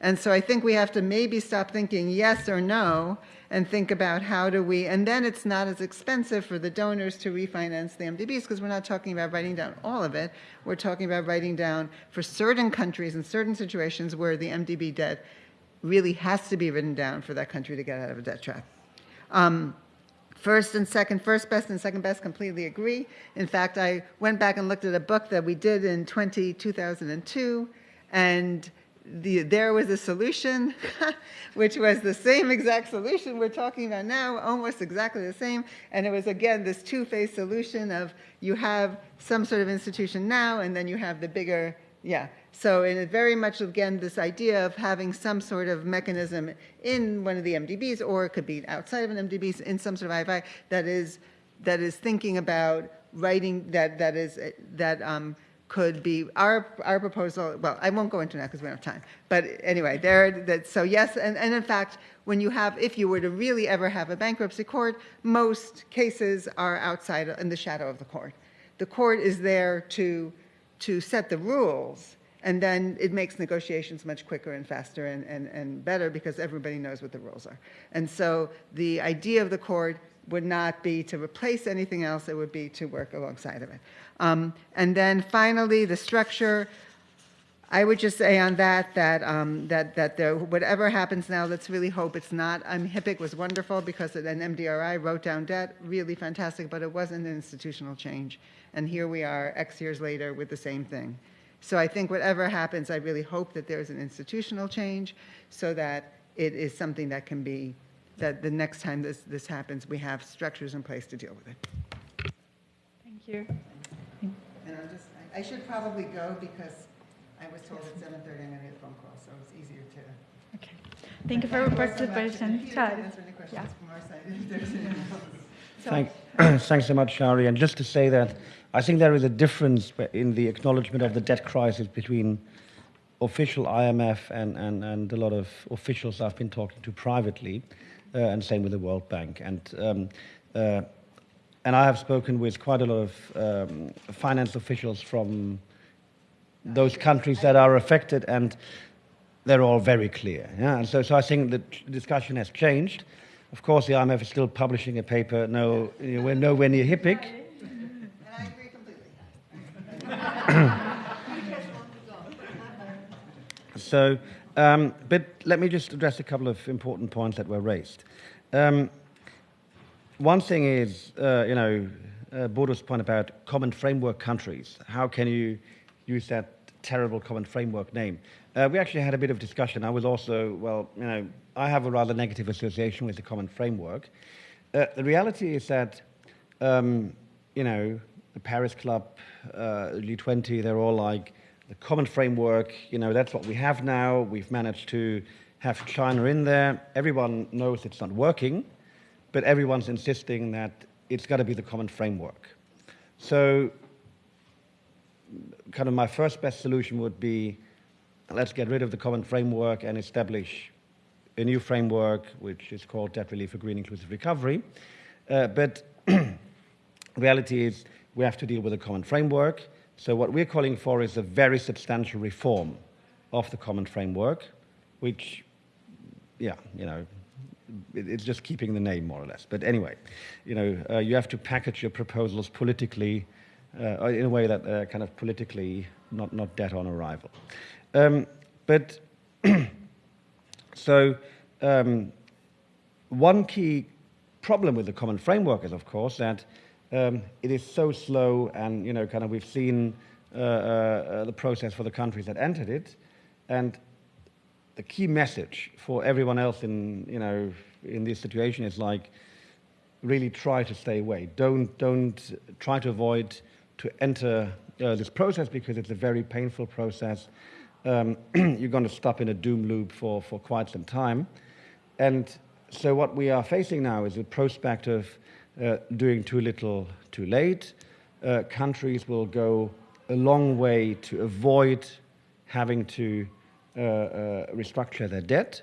And so I think we have to maybe stop thinking yes or no and think about how do we, and then it's not as expensive for the donors to refinance the MDBs because we're not talking about writing down all of it. We're talking about writing down for certain countries and certain situations where the MDB debt really has to be written down for that country to get out of a debt trap. Um, first and second, first best and second best completely agree. In fact, I went back and looked at a book that we did in 20, 2002, and the, there was a solution, which was the same exact solution we're talking about now, almost exactly the same. And it was, again, this two-phase solution of you have some sort of institution now, and then you have the bigger, yeah. So in it very much, again, this idea of having some sort of mechanism in one of the MDBs, or it could be outside of an MDB, in some sort of IFI, that is, that is thinking about writing, that, that is, that um, could be our our proposal. Well, I won't go into that because we don't have time. But anyway, there. That so yes, and, and in fact, when you have, if you were to really ever have a bankruptcy court, most cases are outside in the shadow of the court. The court is there to to set the rules, and then it makes negotiations much quicker and faster and, and, and better because everybody knows what the rules are. And so the idea of the court would not be to replace anything else, it would be to work alongside of it. Um, and then finally, the structure. I would just say on that that um, that that there, whatever happens now, let's really hope it's not. Mean, HIPC was wonderful because an MDRI wrote down debt, really fantastic, but it wasn't an institutional change. And here we are, X years later, with the same thing. So I think whatever happens, I really hope that there's an institutional change, so that it is something that can be that the next time this this happens, we have structures in place to deal with it. Thank you. And I'm just, I- I should probably go because I was told at 7:30 I'm going to get a phone call, so it's easier to. Okay. Thank you for your participation. If you Ciao. can answer any questions Yeah. from our side, if there's any else. Thank, thanks so much, Shari. And just to say that I think there is a difference in the acknowledgement of the debt crisis between official IMF and, and, and a lot of officials I've been talking to privately, and same with the World Bank. And um, uh, and I have spoken with quite a lot of um, finance officials from those countries that are affected, and they're all very clear. Yeah? And so, so I think the discussion has changed. Of course, the IMF is still publishing a paper. No, you know, we're nowhere near HIPC. And I agree completely. So, um, but let me just address a couple of important points that were raised. Um, one thing is, uh, you know, uh, point about common framework countries. How can you use that terrible common framework name? Uh, we actually had a bit of discussion. I was also, well, you know, I have a rather negative association with the common framework. Uh, the reality is that, um, you know, the Paris Club, uh, G20, they're all like, the common framework, you know, that's what we have now. We've managed to have China in there. Everyone knows it's not working, but everyone's insisting that it's got to be the common framework. So, kind of my first best solution would be let's get rid of the common framework and establish a new framework, which is called Debt Relief for Green Inclusive Recovery. Uh, but reality is we have to deal with a common framework. So what we're calling for is a very substantial reform of the common framework, which, yeah, you know, it's just keeping the name more or less. But anyway, you know, uh, you have to package your proposals politically uh, in a way that uh, kind of politically not not dead on arrival. Um, but so um, one key problem with the common framework is, of course, that um, it is so slow, and you know, kind of we've seen uh, uh, uh, the process for the countries that entered it, and the key message for everyone else in you know in this situation is like really try to stay away. Don't don't try to avoid to enter uh, this process because it's a very painful process. Um, you're going to stop in a doom loop for, for quite some time. And so what we are facing now is a prospect of uh, doing too little too late. Uh, countries will go a long way to avoid having to uh, uh restructure their debt.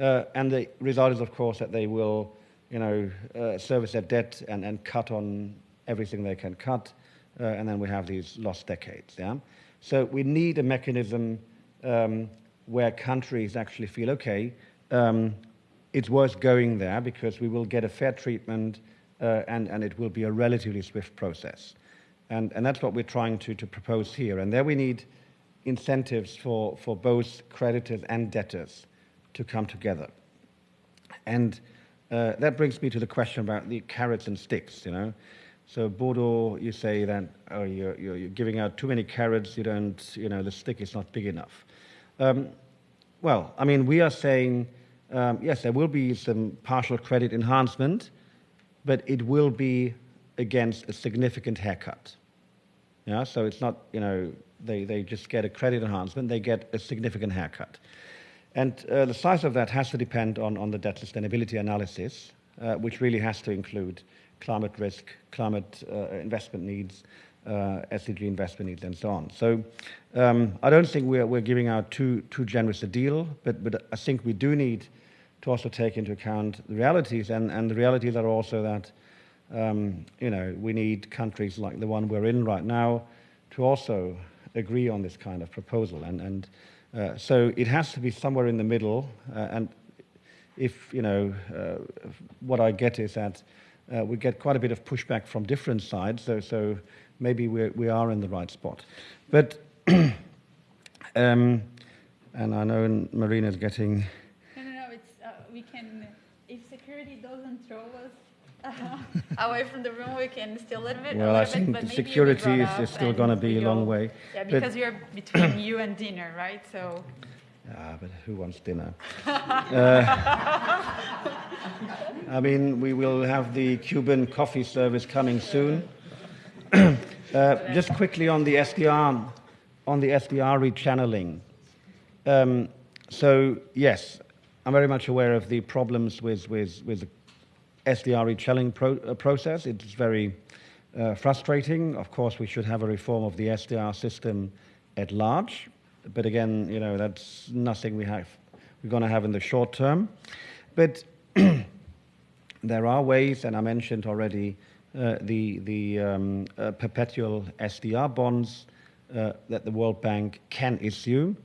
Uh, and the result is, of course, that they will you know, uh, service their debt and, and cut on everything they can cut. and then we have these lost decades. Yeah? So we need a mechanism um, where countries actually feel, okay, um, it's worth going there because we will get a fair treatment uh, and, and it will be a relatively swift process. And, and that's what we're trying to, to propose here. And there we need incentives for, for both creditors and debtors to come together. And uh, that brings me to the question about the carrots and sticks, you know. So Bodo, you say that oh, you're, you're, you're, giving out too many carrots, you don't, you know, the stick is not big enough. Um, well, I mean, we are saying um, yes, there will be some partial credit enhancement, but it will be against a significant haircut. Yeah, so it's not, you know, they, they just get a credit enhancement, they get a significant haircut. And uh, the size of that has to depend on, on the debt sustainability analysis, uh, which really has to include climate risk, climate uh, investment needs, uh, SDG investment needs, and so on. So um, I don't think we're, we're giving out too, too generous a deal, but, but I think we do need to also take into account the realities, and, and the realities are also that um, you know we need countries like the one we're in right now to also agree on this kind of proposal, and and uh, so it has to be somewhere in the middle. Uh, and if you know uh, what I get is that uh, we get quite a bit of pushback from different sides, so so maybe we we are in the right spot, but. um, and I know Marina's getting doesn't throw us uh, away from the room, we can still live it. Well, I think bit, security is, is still going to be a long way. Yeah, because but you're between you and dinner, right? So. Ah, but who wants dinner? uh, I mean, we will have the Cuban coffee service coming soon. uh, just quickly on the SDR, on the SDR rechanneling. Um, so yes, I'm very much aware of the problems with, with, with the SDR rechanneling pro, uh, process. It's very uh, frustrating. Of course, we should have a reform of the SDR system at large. But again, you know, that's nothing we have, we're going to have in the short term. But there are ways, and I mentioned already uh, the, the um, uh, perpetual SDR bonds uh, that the World Bank can issue,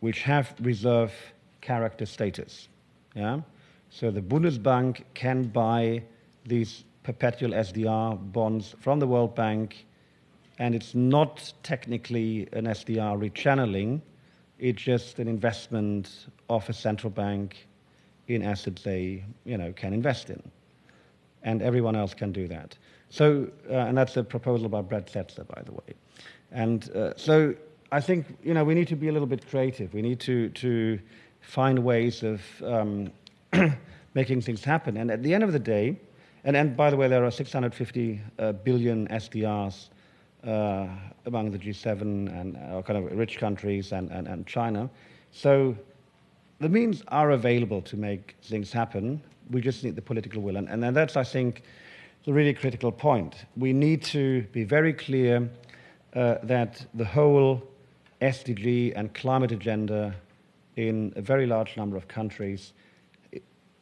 which have reserve character status. Yeah? So the Bundesbank can buy these perpetual SDR bonds from the World Bank, and it's not technically an SDR rechanneling, it's just an investment of a central bank in assets they you know, can invest in. And everyone else can do that. So, uh, and that's a proposal by Brad Setser, by the way. And uh, so I think you know, we need to be a little bit creative. We need to, to find ways of um, making things happen. And at the end of the day, and, and by the way, there are 650 uh, billion SDRs uh, among the G7 and uh, kind of rich countries and, and, and China. So the means are available to make things happen. We just need the political will. And, and that's, I think, the really critical point. We need to be very clear uh, that the whole SDG and climate agenda in a very large number of countries,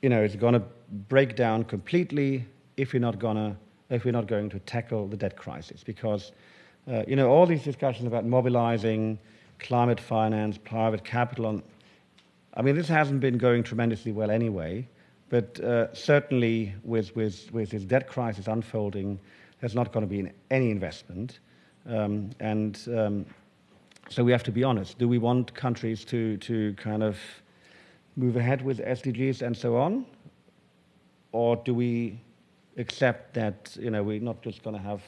you know, is going to break down completely if we're not going to if we're not going to tackle the debt crisis. Because, uh, you know, all these discussions about mobilizing climate finance, private capital, on, I mean, this hasn't been going tremendously well anyway. But uh, certainly, with, with, with this debt crisis unfolding, there's not going to be any investment. Um, and um, so we have to be honest. Do we want countries to, to kind of move ahead with SDGs and so on? Or do we accept that you know, we're not just going to have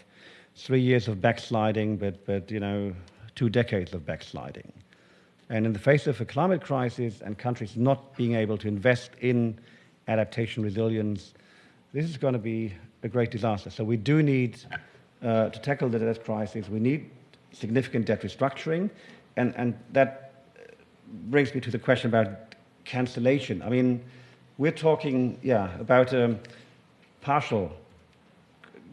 three years of backsliding, but, but you know, two decades of backsliding? And in the face of a climate crisis and countries not being able to invest in adaptation resilience, this is going to be a great disaster. So we do need uh, to tackle the debt crisis. We need significant debt restructuring, and, and that brings me to the question about cancellation. I mean, we're talking, yeah, about um, partial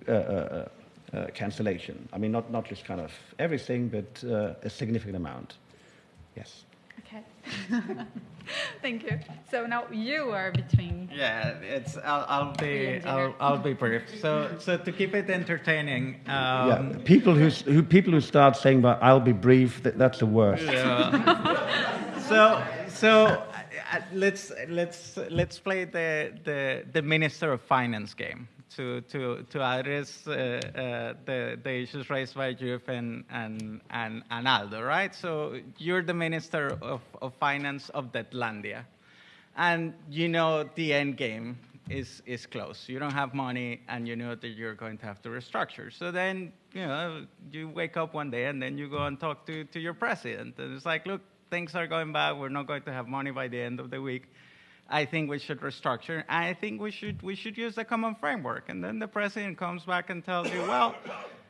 uh, uh, uh, cancellation. I mean, not, not just kind of everything, but uh, a significant amount. Yes. Okay. Thank you. So now you are between. Yeah, it's. I'll, I'll be. I'll, I'll be brief. So, so to keep it entertaining. Um, yeah, people who, who people who start saying, "But I'll be brief," that, that's the worst. Yeah. so, so uh, let's let's let's play the the the Minister of Finance game to, to, to address uh, uh, the, the issues raised by Juve and, and, and, and Aldo, right? So you're the Minister of, of Finance of Deadlandia, and you know the end game is, is close. You don't have money, and you know that you're going to have to restructure. So then, you know, you wake up one day, and then you go and talk to, to your president, and it's like, look, things are going bad. We're not going to have money by the end of the week I think we should restructure. I think we should, we should use the common framework. And then the president comes back and tells you, well,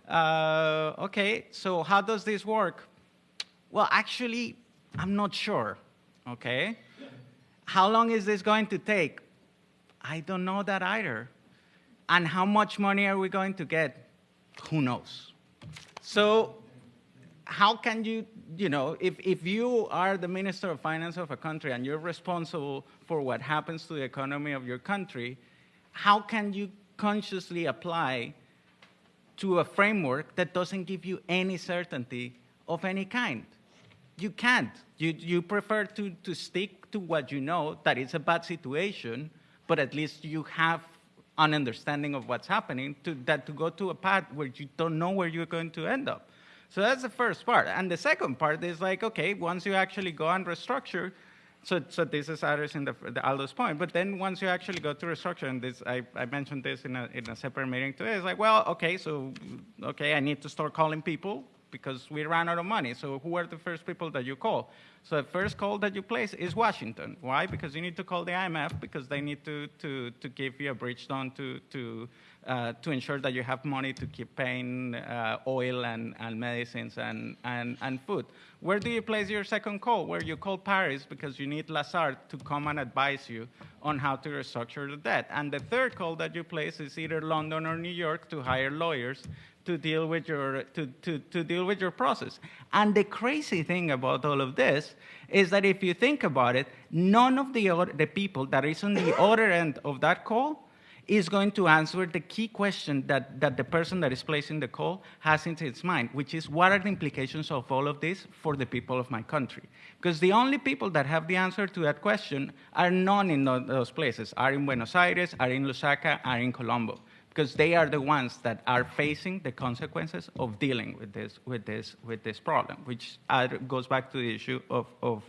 uh, okay, so how does this work? Well, actually, I'm not sure, okay? How long is this going to take? I don't know that either. And how much money are we going to get? Who knows? So, how can you you know, if, if you are the Minister of Finance of a country and you're responsible for what happens to the economy of your country, how can you consciously apply to a framework that doesn't give you any certainty of any kind? You can't. You, you prefer to, to stick to what you know, that it's a bad situation, but at least you have an understanding of what's happening, to, that to go to a path where you don't know where you're going to end up. So that's the first part. And the second part is like, okay, once you actually go and restructure, so, so this is addressing the, the Aldo's point, but then once you actually go to restructure, and this, I, I mentioned this in a, in a separate meeting today, it's like, well, okay, so, okay, I need to start calling people because we ran out of money. So who are the first people that you call? So the first call that you place is Washington. Why? Because you need to call the IMF because they need to, to, to give you a bridge loan to, to, uh, to ensure that you have money to keep paying uh, oil and, and medicines and, and, and food. Where do you place your second call? Where you call Paris because you need Lazard to come and advise you on how to restructure the debt. And the third call that you place is either London or New York to hire lawyers to deal with your to, to, to deal with your process. And the crazy thing about all of this is that if you think about it, none of the other, the people that is on the other end of that call is going to answer the key question that, that the person that is placing the call has in its mind, which is what are the implications of all of this for the people of my country? Because the only people that have the answer to that question are none in those places, are in Buenos Aires, are in Lusaka, are in Colombo, because they are the ones that are facing the consequences of dealing with this, with this, with this problem, which goes back to the issue of, of,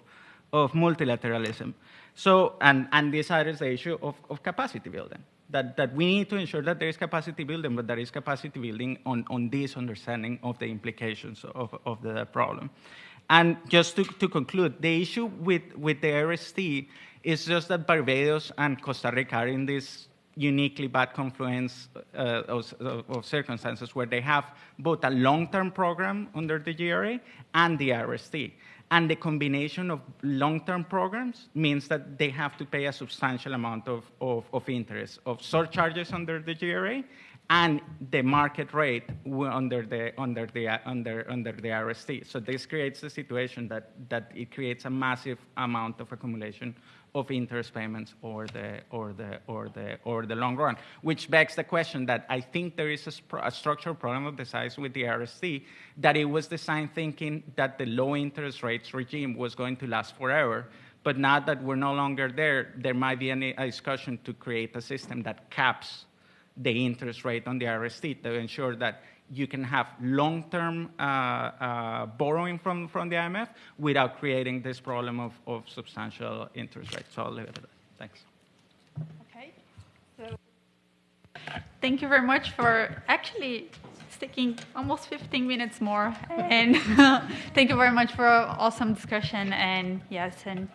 of multilateralism. So, and, and this is the issue of, of capacity building that, that we need to ensure that there is capacity building, but there is capacity building on, on this understanding of the implications of, of the problem. And just to, to conclude, the issue with, with the RST is just that Barbados and Costa Rica are in this uniquely bad confluence uh, of, of, circumstances where they have both a long-term program under the GRA and the RST. And the combination of long-term programs means that they have to pay a substantial amount of, of, of interest, of surcharges under the GRA, and the market rate under the, under the, under, under the RST. So this creates a situation that, that it creates a massive amount of accumulation of interest payments or the, or, the, or, the, or the long run, which begs the question that I think there is a, a, structural problem of the size with the RST, that it was designed thinking that the low interest rates regime was going to last forever, But now that we're no longer there, there might be any, a discussion to create a system that caps the interest rate on the RST to ensure that you can have long-term uh, uh, borrowing from, from the IMF without creating this problem of, of substantial interest rates. So I'll leave it at that. Thanks. Okay. So thank you very much for actually sticking almost 15 minutes more. And thank you very much for awesome discussion. And yes, and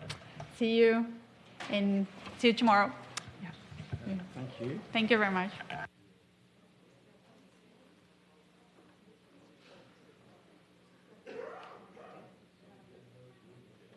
see you and see you tomorrow. Yeah. Thank you. Thank you very much.